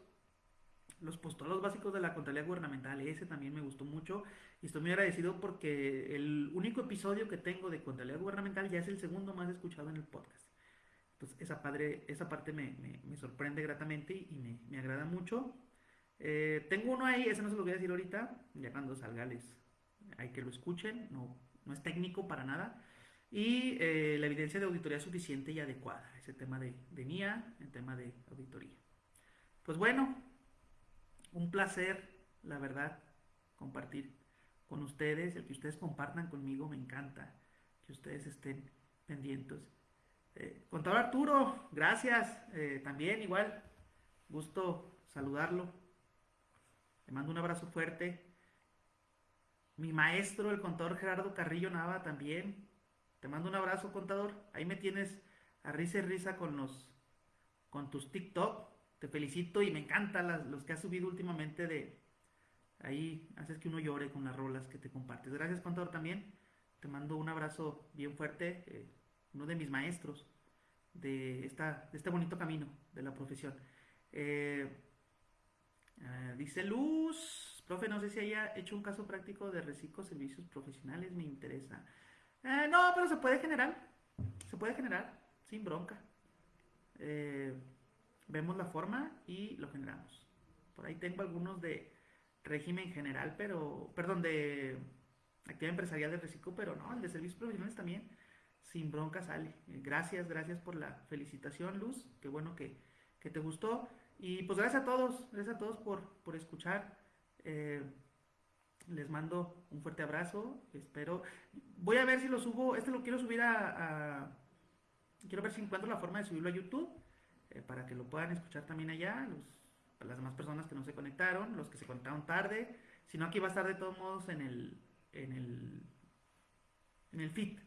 los postulados básicos de la contabilidad gubernamental, ese también me gustó mucho y estoy muy agradecido porque el único episodio que tengo de contabilidad gubernamental ya es el segundo más escuchado en el podcast. Entonces esa, padre, esa parte me, sorprende gratamente y me, agrada mucho. Eh, tengo uno ahí, ese no se lo voy a decir ahorita, ya cuando salga les hay que lo escuchen, no, no es técnico para nada. Y eh, la evidencia de auditoría suficiente y adecuada, ese tema de, de MIA, el tema de auditoría. Pues bueno, un placer, la verdad, compartir con ustedes, el que ustedes compartan conmigo, me encanta que ustedes estén pendientes. Eh, contador Arturo, gracias, eh, también igual, gusto saludarlo. Le mando un abrazo fuerte. Mi maestro, el contador Gerardo Carrillo Nava, también. Te mando un abrazo, contador. Ahí me tienes a risa y risa con los con tus TikTok te felicito y me encantan los que has subido últimamente de ahí haces que uno llore con las rolas que te compartes. Gracias, contador, también. te mando un abrazo bien fuerte, eh, uno de mis maestros de, esta, este bonito camino de la profesión. Eh, ah, dice Luz, profe, no sé si haya hecho un caso práctico de reciclo servicios profesionales, me interesa. Eh, no, pero se puede generar, se puede generar, sin bronca. Vemos la forma y lo generamos. Por ahí tengo algunos de régimen general, pero, perdón, de actividad empresarial de reciclo, pero no, el de servicios profesionales también, sin bronca sale. Gracias, gracias por la felicitación, Luz, qué bueno que, te gustó. Y pues gracias a todos, gracias a todos por, por escuchar. Eh, les mando un fuerte abrazo, espero. Voy a ver si lo subo, este lo quiero subir a... quiero ver si encuentro la forma de subirlo a YouTube, eh, para que lo puedan escuchar también allá, las demás personas que no se conectaron, los que se conectaron tarde. Si no, aquí va a estar de todos modos en el, en el, en el feed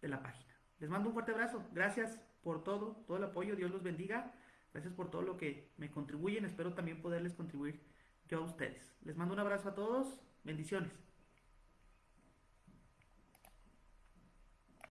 de la página. Les mando un fuerte abrazo. Gracias por todo, todo el apoyo. Dios los bendiga. Gracias por todo lo que me contribuyen. Espero también poderles contribuir yo a ustedes. Les mando un abrazo a todos. Bendiciones.